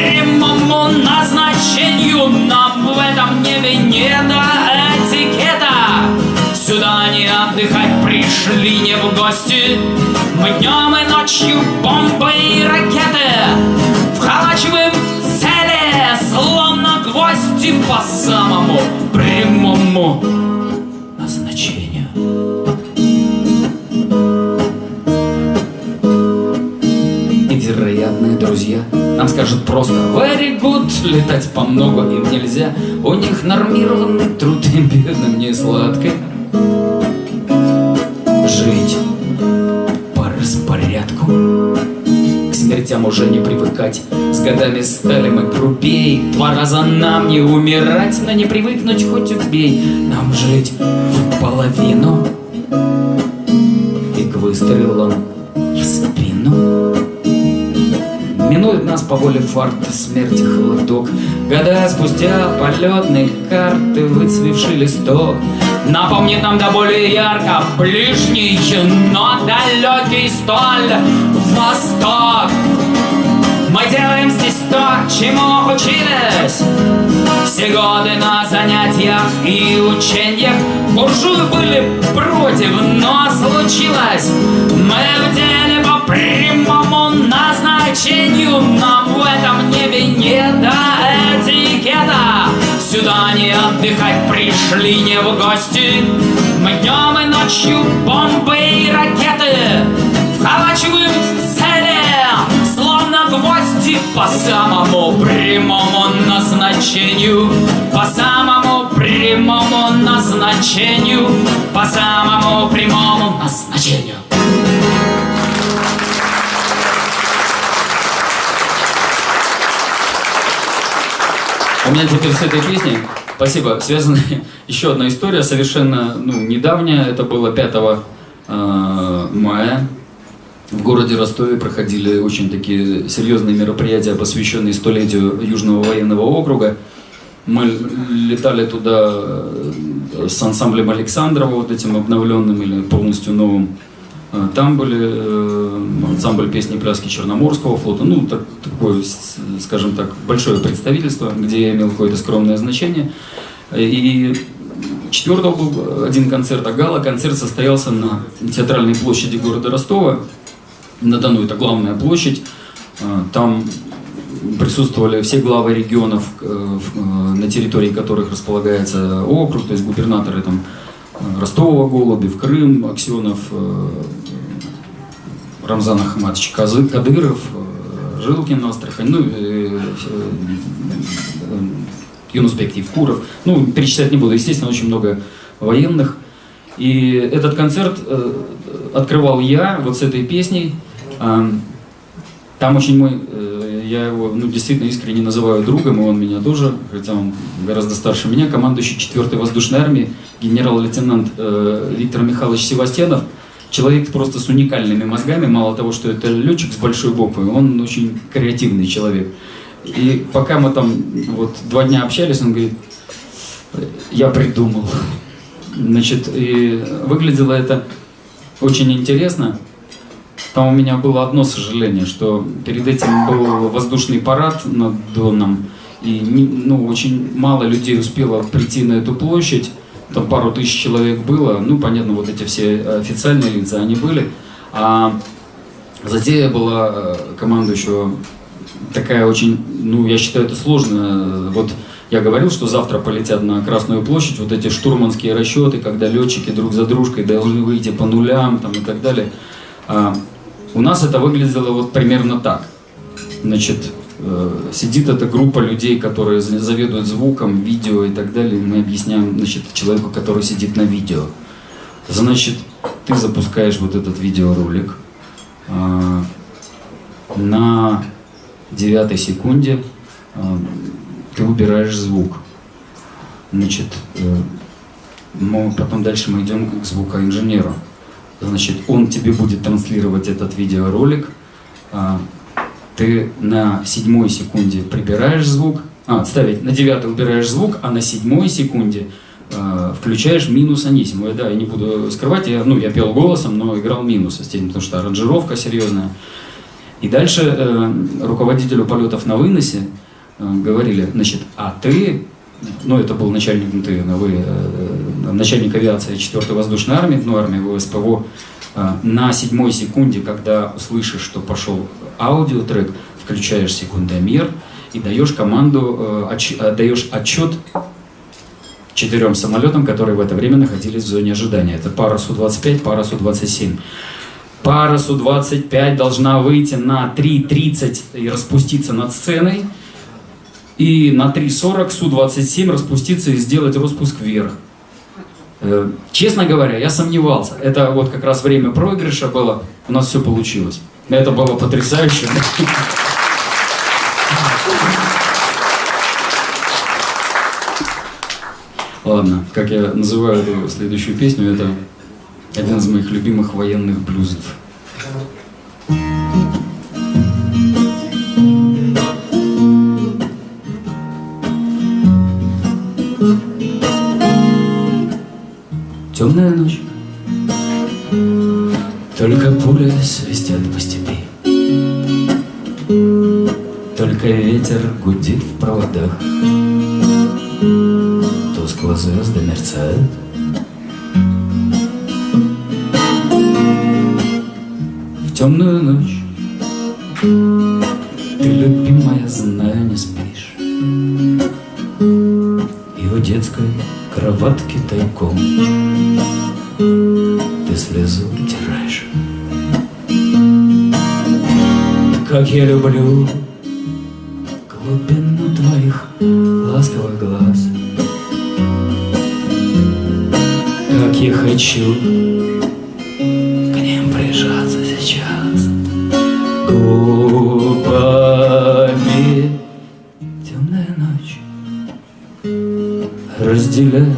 прямому назначению Нам в этом небе не до этикета. Сюда не отдыхать пришли, не в гости. Мы днем и ночью бомбы и ракеты Вколачиваем в цели, словно гвозди по самому прямому нам скажут просто Very good, летать по много им нельзя У них нормированный труд и бедным не сладко. Жить по распорядку. К смертям уже не привыкать. С годами стали мы грубей. Два раза нам не умирать Но не привыкнуть хоть убей. Нам жить в половину. И к выстрелам Минует нас по воле фарта смерти холодок. Года спустя полетные карты выцвевший листок. Напомнит нам до более ярко ближний, но далекий столь восток. Мы делаем здесь то, чему учились Все годы на занятиях и учениях Буржуи были против, но случилось. Мы в деле по прямому назначению. Нам в этом небе не до этикета. Сюда не отдыхать пришли, не в гости. Мы днем и ночью бомбы и ракеты Вколачиваем в цели, словно гвозди По самому прямому назначению. По самому прямому назначению По самому прямому назначению У меня теперь с этой песней, спасибо, связана [laughs] еще одна история, совершенно ну, недавняя. Это было 5 э, мая. В городе Ростове проходили очень такие серьезные мероприятия, посвященные столетию Южного военного округа. Мы летали туда э, с ансамблем Александрова, вот этим обновленным или полностью новым. Э, Там были э, ансамбль песни и пляски Черноморского флота, ну, так- такое, скажем так, большое представительство, где я имел какое-то скромное значение. И четвертого был один концерт, а гала-концерт состоялся на театральной площади города Ростова. На Дону это главная площадь. Э, Там присутствовали все главы регионов, э, в- э, на территории которых располагается округ, то есть губернаторы там э, Ростова, Голубев, Крым, Аксенов, Рамзан Ахматович Кадыров, Жилкин, Астрахань, ну, Юнусбек Евкуров. Ну, перечислять не буду, естественно, очень много военных. И этот концерт открывал я вот с этой песней. Там очень мой, я его ну, действительно искренне называю другом, и он меня тоже, хотя он гораздо старше меня, командующий 4-й воздушной армии, генерал-лейтенант э, Виктор Михайлович Севастьянов. Человек просто с уникальными мозгами, мало того, что это летчик с большой буквы, он очень креативный человек. И пока мы там вот два дня общались, он говорит, я придумал. Значит, и выглядело это очень интересно. Там у меня было одно сожаление, что перед этим был воздушный парад над Доном, и ну, очень мало людей успело прийти на эту площадь, там пару тысяч человек было, ну, понятно, вот эти все официальные лица, они были, а затея была э, командующего такая очень, ну, я считаю, это сложно. Вот я говорил, что завтра полетят на Красную площадь вот эти штурманские расчеты, когда летчики друг за дружкой должны выйти по нулям там, и так далее. А, у нас это выглядело вот примерно так. Значит, э, сидит эта группа людей, которые за- заведуют звуком, видео и так далее. Мы объясняем значит, человеку, который сидит на видео. Значит, ты запускаешь вот этот видеоролик. а, на девятой секунде э, ты убираешь звук. Значит, э, потом дальше мы идем к звукоинженеру. Значит, он тебе будет транслировать этот видеоролик. а, ты на седьмой секунде прибираешь звук, а, отставить, на девятой убираешь звук, а на седьмой секунде э, включаешь минус анисиму. Я, Да, я не буду скрывать, я, ну, я пел голосом, но играл минус, естественно, потому что аранжировка серьезная. И дальше э, руководителю полетов на выносе э, говорили, значит, а ты, ну это был начальник МТ, вы, э, начальник авиации 4-й воздушной армии, ну армии ВСПВО, э, на седьмой секунде, когда услышишь, что пошел аудиотрек, включаешь секундомер и даешь команду, э, даешь отчет четырем самолетам, которые в это время находились в зоне ожидания. Это пара Су-25, пара Су-27. Пара Су-25 должна выйти на 3.30 и распуститься над сценой. И на 3.40 Су-27 распуститься и сделать распуск вверх. Э, Честно говоря, я сомневался. Это вот как раз время проигрыша было. У нас все получилось. Это было потрясающе. Ладно, как я называю эту следующую песню, это один из моих любимых военных блюзов. Темная ночь, только пули свистят по степи, только ветер гудит в проводах, тускло звезды мерцают. В темную ночь ты, любимая, знаю, не спишь. И у детской кроватки тайком. Ты слезу утираешь. Как я люблю глубину твоих ласковых глаз. Как я хочу aracıyla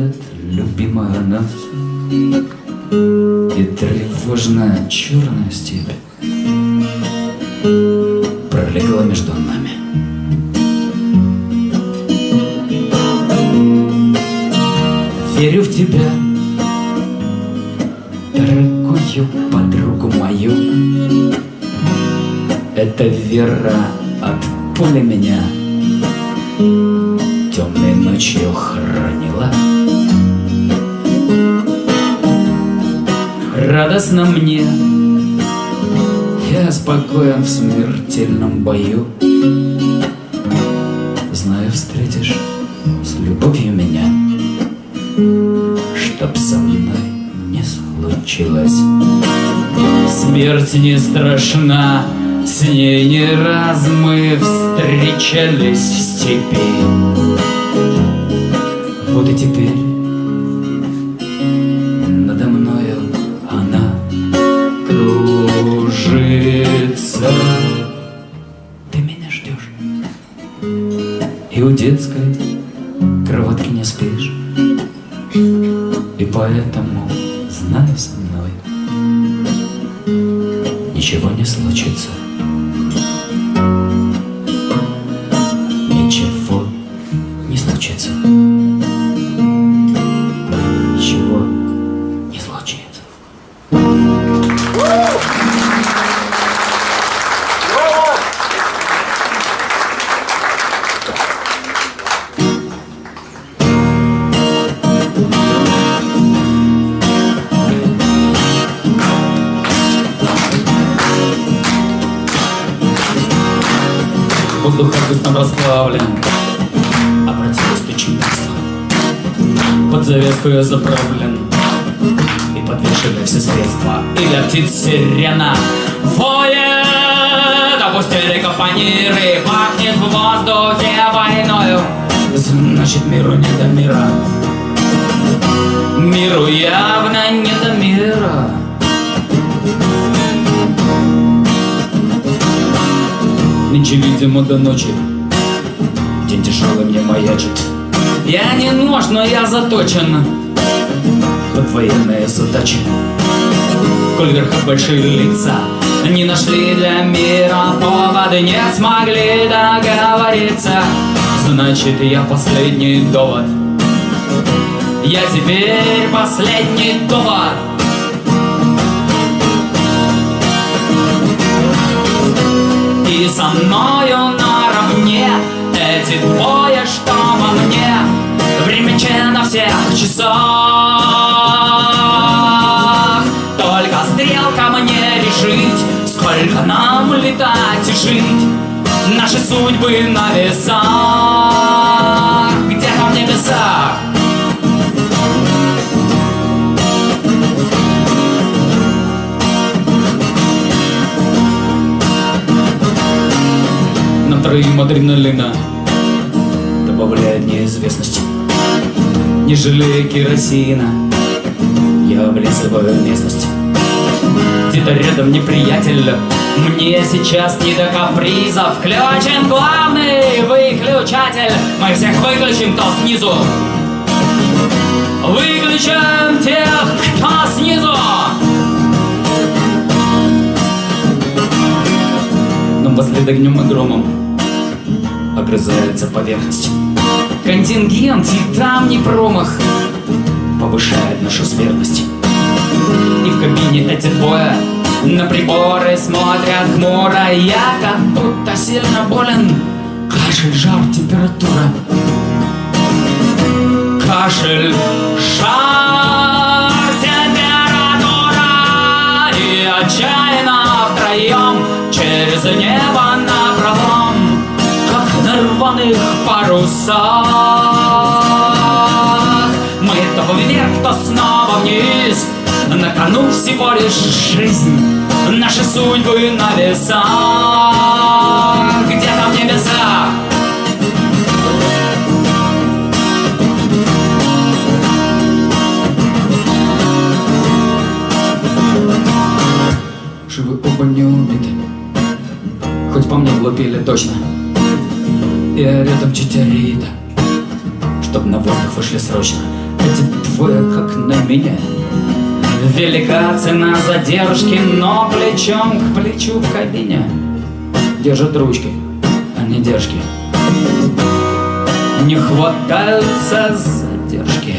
страшна, с ней не раз мы встречались в степи лица. Не нашли для мира поводы Не смогли договориться. Значит, я последний довод. Я теперь последний довод. И со мною наравне Эти двое, Наши судьбы на весах. Где-то в небесах Нам троим адреналина Добавляет неизвестность. Не жалея керосина Я облизываю местность Где-то рядом неприятель Мне сейчас не до капризов. Включен главный выключатель. Мы всех выключим, кто снизу. Выключим тех, кто снизу. Но послед огнем и громом Огрызается поверхность. Контингент и там не промах Повышает нашу смертность И в кабине эти двое На приборы смотрят хмуро. Я как будто сильно болен. Кашель, жар, температура. Кашель, жар, температура. И отчаянно втроем Через небо напролом Как на рваных парусах. Мы то вверх, то снова вниз На кону всего лишь жизнь Наши судьбы на весах. Где-то в небесах Живы оба не убиты Хоть по мне влупили точно. Я рядом читерита Чтоб на воздух вышли срочно. Эти двое как на меня Велика цена задержки Но плечом к плечу в кабине Держат ручки, а не держки Не хватаются задержки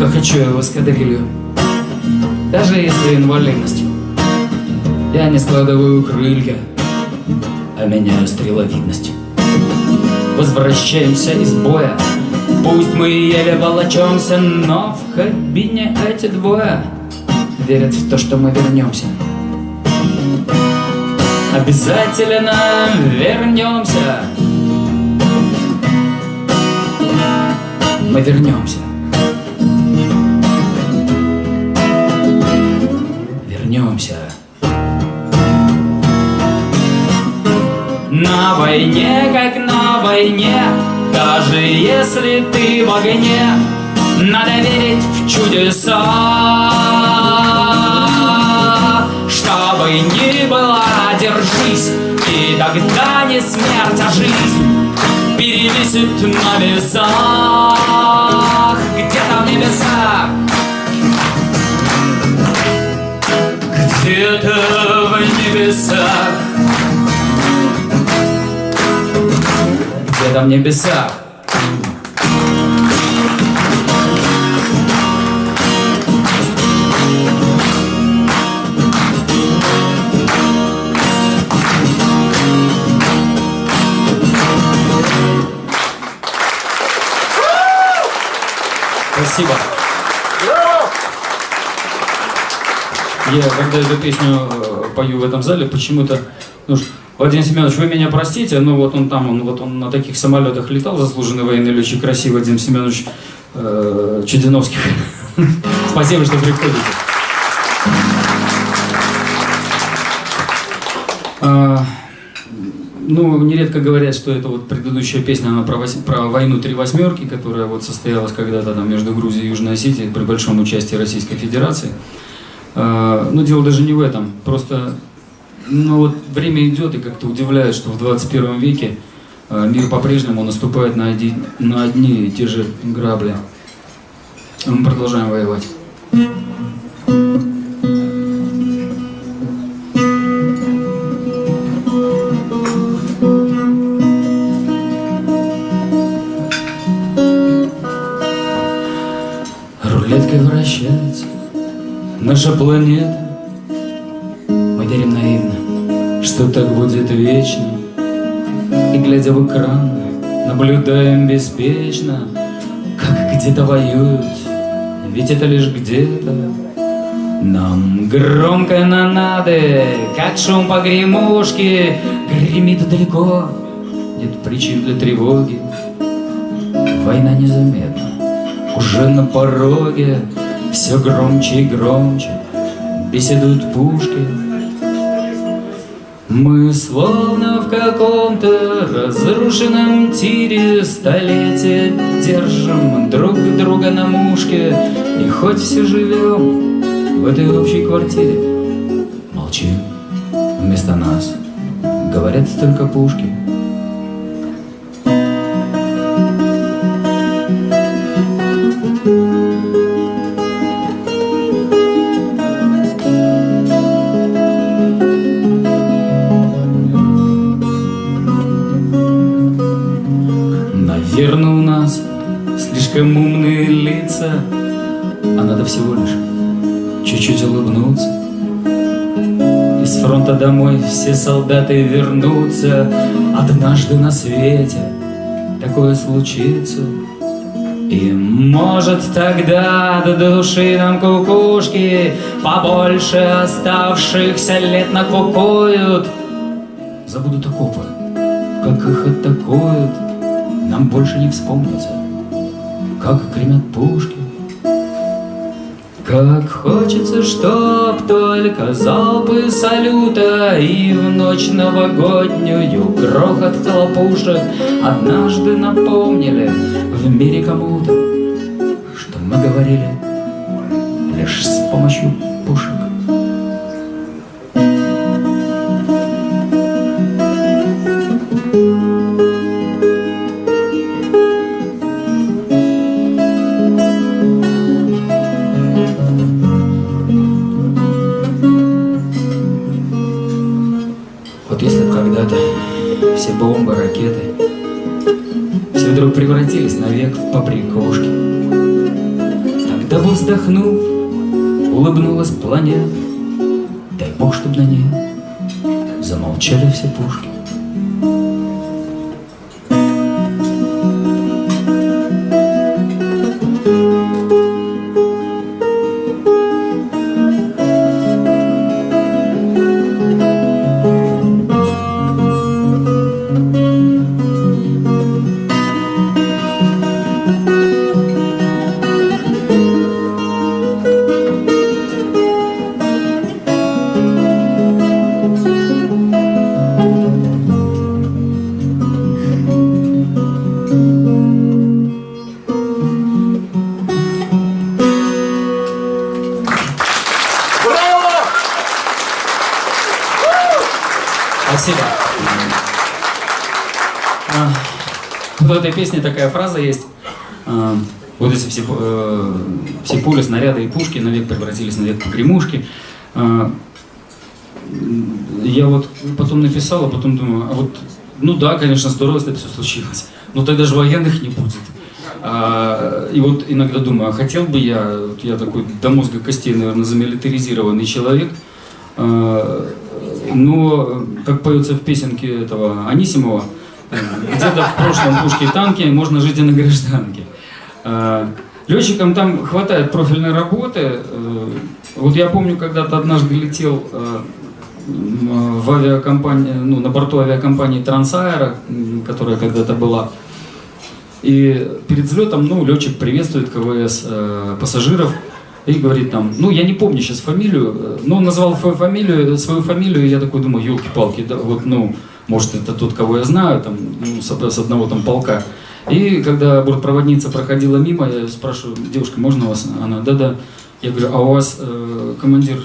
как хочу в эскадрилью. Даже если инвалидность. Я не складываю крылья, а меняю стреловидность. Возвращаемся из боя, пусть мы еле волочемся, но в кабине эти двое верят в то, что мы вернемся. Обязательно вернемся. Мы вернемся. Вернемся. На войне, как на войне, даже если ты в огне, надо верить в чудеса. Чтобы ни было, держись, и тогда не смерть, а жизнь перевесит на весах, где-то в небесах. Где-то в небесах Где-то в небесах Спасибо. Я когда эту песню э, пою в этом зале, почему-то, ну, Владимир Семенович, вы меня простите, но вот он там, он вот он на таких самолетах летал, заслуженный военный летчик России Владимир Семенович э, Чудиновских. [laughs] Спасибо, что приходите. А, ну, нередко говорят, что это вот предыдущая песня, она про, вось- про войну три восьмерки, которая вот состоялась когда-то там между Грузией и Южной Осетией при большом участии Российской Федерации. А, Но дело даже не в этом. Просто ну, вот время идет и как-то удивляет, что в 21 веке а, мир по-прежнему наступает на, оди- на одни и те же грабли. Мы продолжаем воевать. Наша планета. Мы верим наивно, что так будет вечно. И глядя в экран, наблюдаем беспечно, как где-то воюют, ведь это лишь где-то. Нам громко на надо, как шум погремушки, гремит далеко, нет причин для тревоги. Война незаметна, уже на пороге, все громче и громче беседуют пушки. Мы словно в каком-то разрушенном тире Столетия держим друг друга на мушке. И хоть все живем в этой общей квартире Молчим, вместо нас. Говорят только пушки слишком умные лица, а надо всего лишь чуть-чуть улыбнуться. Из фронта домой все солдаты вернутся, однажды на свете такое случится. И может тогда до души нам кукушки Побольше оставшихся лет накукуют. Забудут окопы, как их атакуют. Нам больше не вспомнится, как гремят пушки. Как хочется, чтоб только залпы салюта И в ночь новогоднюю грохот хлопушек Однажды напомнили в мире кому-то Что мы говорили лишь с помощью замолчали все пушки. Пушки навек превратились навек погремушки. А, Я вот потом написал, а потом думаю, а вот, ну да, конечно, здорово, если это все случилось, но тогда же военных не будет. А, и вот иногда думаю, а хотел бы я, вот я такой до мозга костей, наверное, замилитаризированный человек, а, но, как поется в песенке этого Анисимова, э, где-то в прошлом пушке и танке можно жить и на гражданке. А, Летчикам там хватает профильной работы. Э, Вот я помню, когда-то однажды летел э, в авиакомпании, ну, на борту авиакомпании Трансаэро, м, которая когда-то была. И перед взлетом, ну, летчик приветствует КВС э, пассажиров и говорит там, ну, я не помню сейчас фамилию, но он назвал свою фамилию, свою фамилию, и я такой думаю, елки-палки, да, вот, ну, может, это тот, кого я знаю, там, ну, с одного там полка. И когда бортпроводница проходила мимо, я спрашиваю, девушка, можно вас? Она, да-да. Я говорю, а у вас э, командир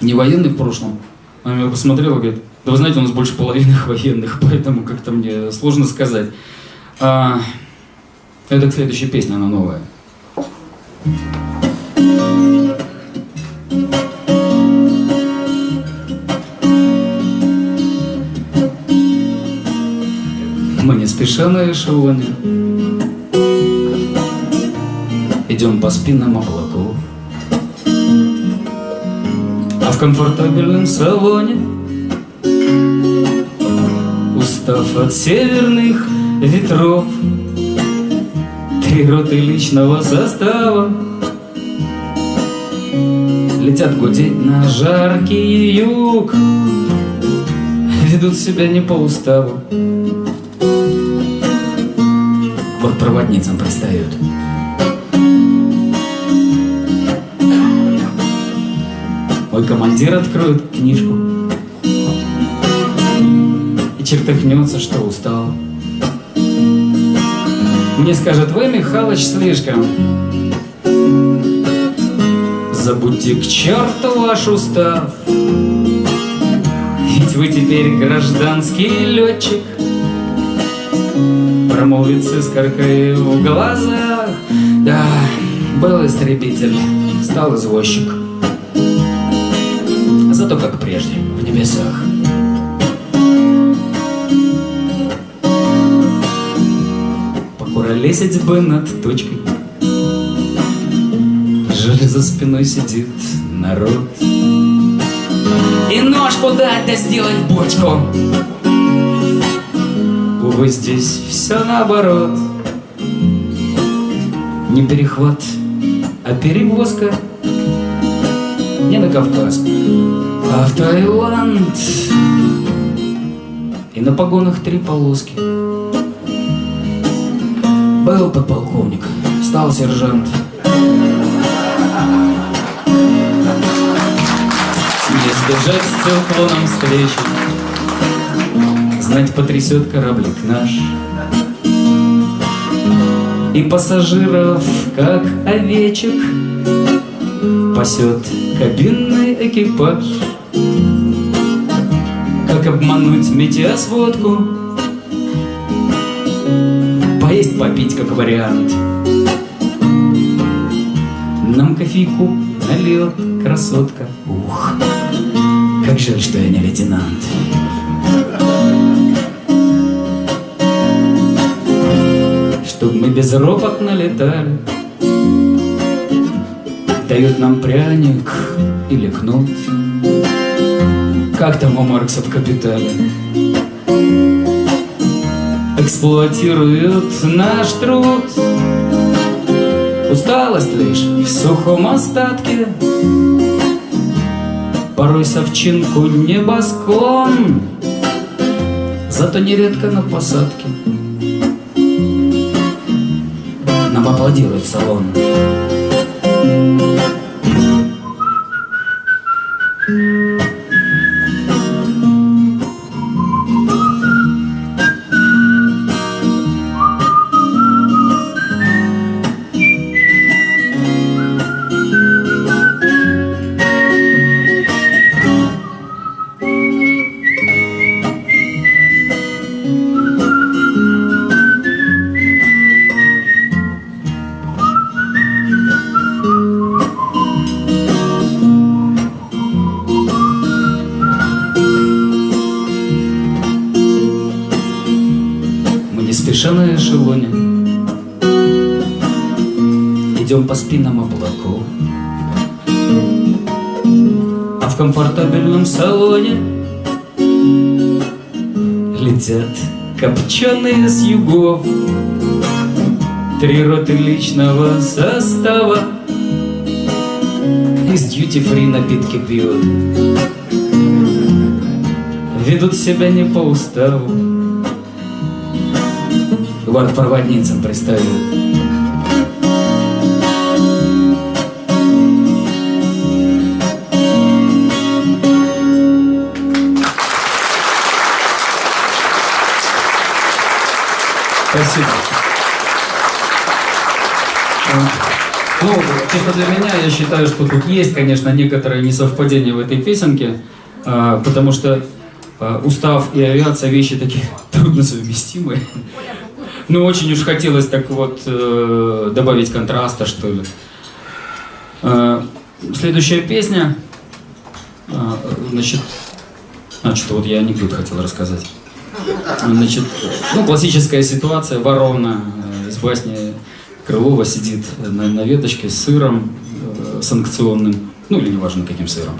не военный в прошлом? Она меня посмотрела говорит, да вы знаете, у нас больше половины [laughs] военных, поэтому как-то мне сложно сказать. А, это к следующей песне, она новая. Мы не спеша на эшелоне. Идем по спинам облаков. А в комфортабельном салоне Устав от северных ветров Три роты личного состава. Летят гудеть на жаркий юг Ведут себя не по уставу Бортпроводницам пристают. Мой командир откроет книжку. И чертыхнется, что устал. Мне скажет, вы, Михалыч, слишком Забудьте к черту ваш устав Ведь вы теперь гражданский летчик С искоркой в глазах. Да, был истребитель, стал извозчик. Зато как прежде, в небесах. Покуролесить бы над точкой Жаль, за спиной сидит народ. И нож подать да сделать бочку Увы, здесь все наоборот. Не перехват, а перевозка Не на Кавказ, а в Таиланд. И на погонах три полоски. Был подполковник, стал сержант. Не сбежать с циклоном встречи Знать потрясет кораблик наш. И пассажиров, как овечек Пасет кабинный экипаж. Как обмануть метеосводку Поесть, попить, как вариант. Нам кофейку налет красотка. Ух, как жаль, что я не лейтенант Чтоб мы безропотно летали Дают нам пряник или кнут. Как там у Маркса в «Капитале» Эксплуатируют наш труд. Усталость лишь в сухом остатке. Порой совчинку небосклон Зато нередко на посадке аплодирует салон копченые с югов. Три роты личного состава Из дьюти-фри напитки пьют. Ведут себя не по уставу. Бортпроводницам представят Спасибо. Ну, чисто для меня, я считаю, что тут есть, конечно, некоторое несовпадение в этой песенке, а, потому что а, устав и авиация вещи такие [laughs] трудносовместимые. Ну, очень уж хотелось так вот э, добавить контраста, что ли. Следующая песня, значит, что вот я анекдот хотел рассказать. Значит, ну, классическая ситуация, ворона э, из басни Крылова сидит на, на веточке с сыром э, санкционным, ну или неважно каким сыром.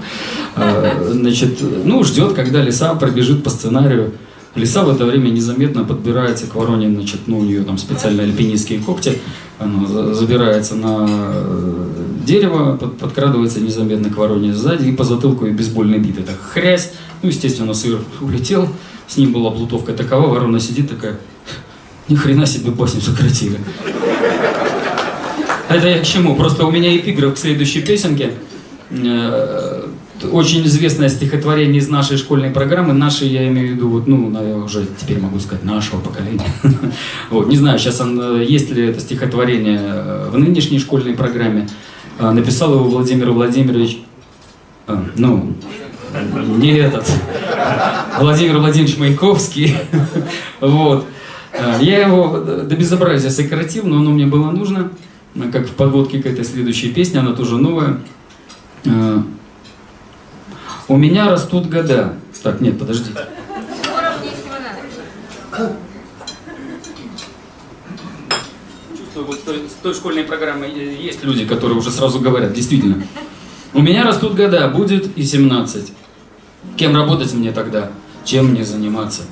Э, значит, ну, ждет, когда лиса пробежит по сценарию. Лиса в это время незаметно подбирается к вороне, значит, ну, у нее там специальные альпинистские когти, она за- забирается на э, дерево, под- подкрадывается незаметно к вороне сзади и по затылку и бейсбольной битой так хрясь. Ну, естественно, сыр улетел, с ним была плутовка такова, ворона сидит такая, ни хрена себе басню сократили. Это я к чему? Просто у меня эпиграф к следующей песенке. Э, Очень известное стихотворение из нашей школьной программы. Нашей, я имею в виду, вот, ну, наверное, уже теперь могу сказать, нашего поколения. [laughs] Вот, не знаю, сейчас он, э, есть ли это стихотворение э, в нынешней школьной программе. Написал его Владимир Владимирович, ну, не этот, Владимир Владимирович Маяковский. Вот. Э, Я его до безобразия сократил, но оно мне было нужно, как в подводке к этой следующей песне, она тоже новая. Э, У меня растут года. Так, нет, подождите. Чувствую, вот с той, школьной программы есть люди, которые уже сразу говорят, действительно. У меня растут года, будет и 17. Кем работать мне тогда? Чем мне заниматься?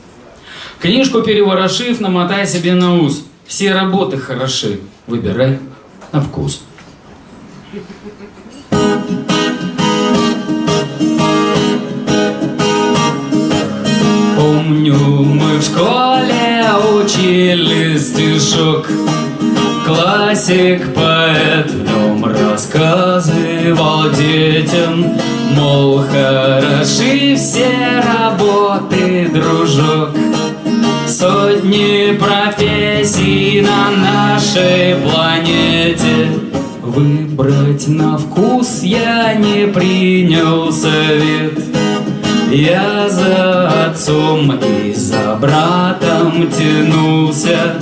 Книжку переворошив, намотай себе на ус. Все работы хороши. Выбирай на вкус. Помню, мы в школе учили стишок Классик, нем рассказывал детям Мол, хороши все работы, дружок. Сотни профессий на нашей планете. Выбрать на вкус я не принял совет. Я за отцом и за братом тянулся.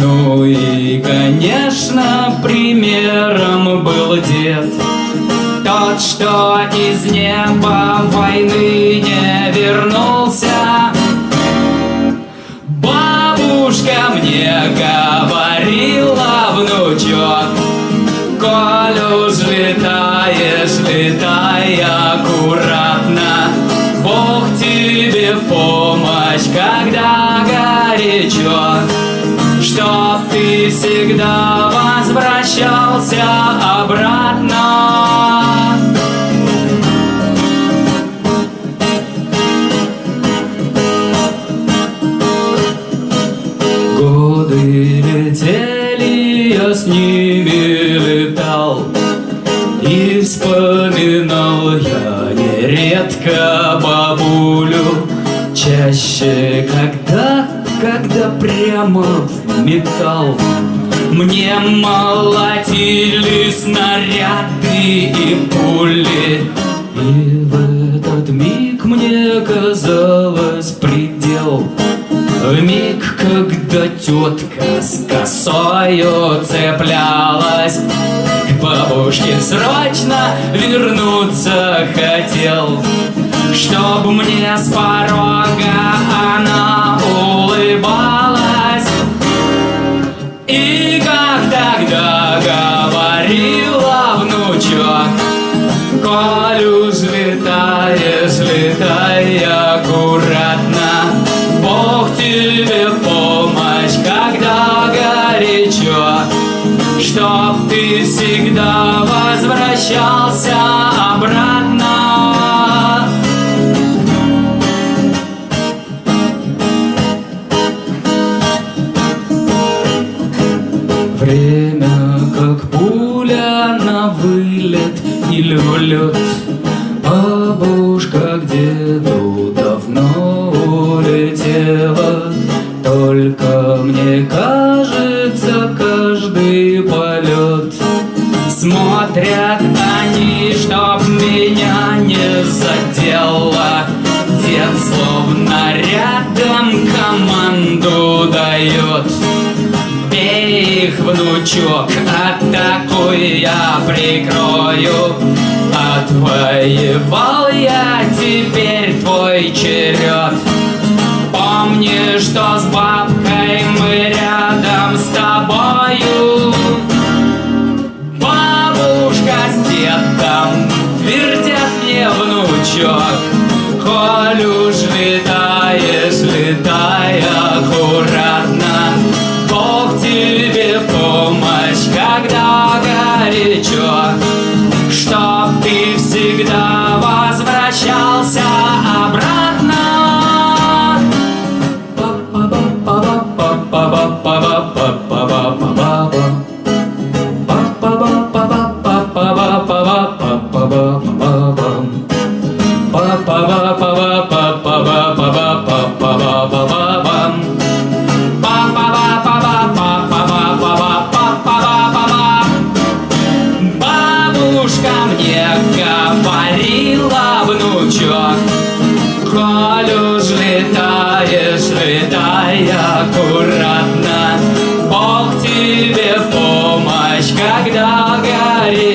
Ну и, конечно, примером был дед Тот, что из неба войны не вернулся. Бабушка мне говорила, внучок, Коль уж летаешь, летай аккуратно. Бог тебе в помощь, когда горячо Чтоб ты всегда возвращался обратно прямо в металл. Мне молотили снаряды и пули. И в этот миг мне казалось предел. Миг, когда тетка с косою цеплялась К бабушке срочно вернуться хотел. Чтоб мне с порога она лед. Бабушка к деду давно улетела. Только мне кажется каждый полет. Смотрят они, чтоб меня не задело. Дед словно рядом команду дает. Бей их, внучок, атакуй, я прикрою Отвоевал я, теперь твой черед. Помни, что с бабкой мы рядом с тобою. Бабушка с дедом твердят мне, внучок. Коль уж летаешь,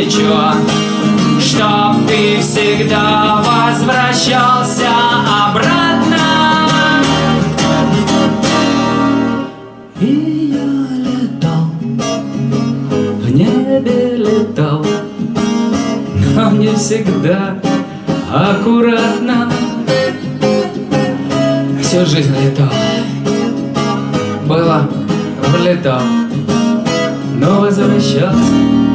горячо, Чтоб ты всегда возвращался обратно. И я летал, в небе летал, но не всегда аккуратно. Всю жизнь летал, было, влетал, но возвращался.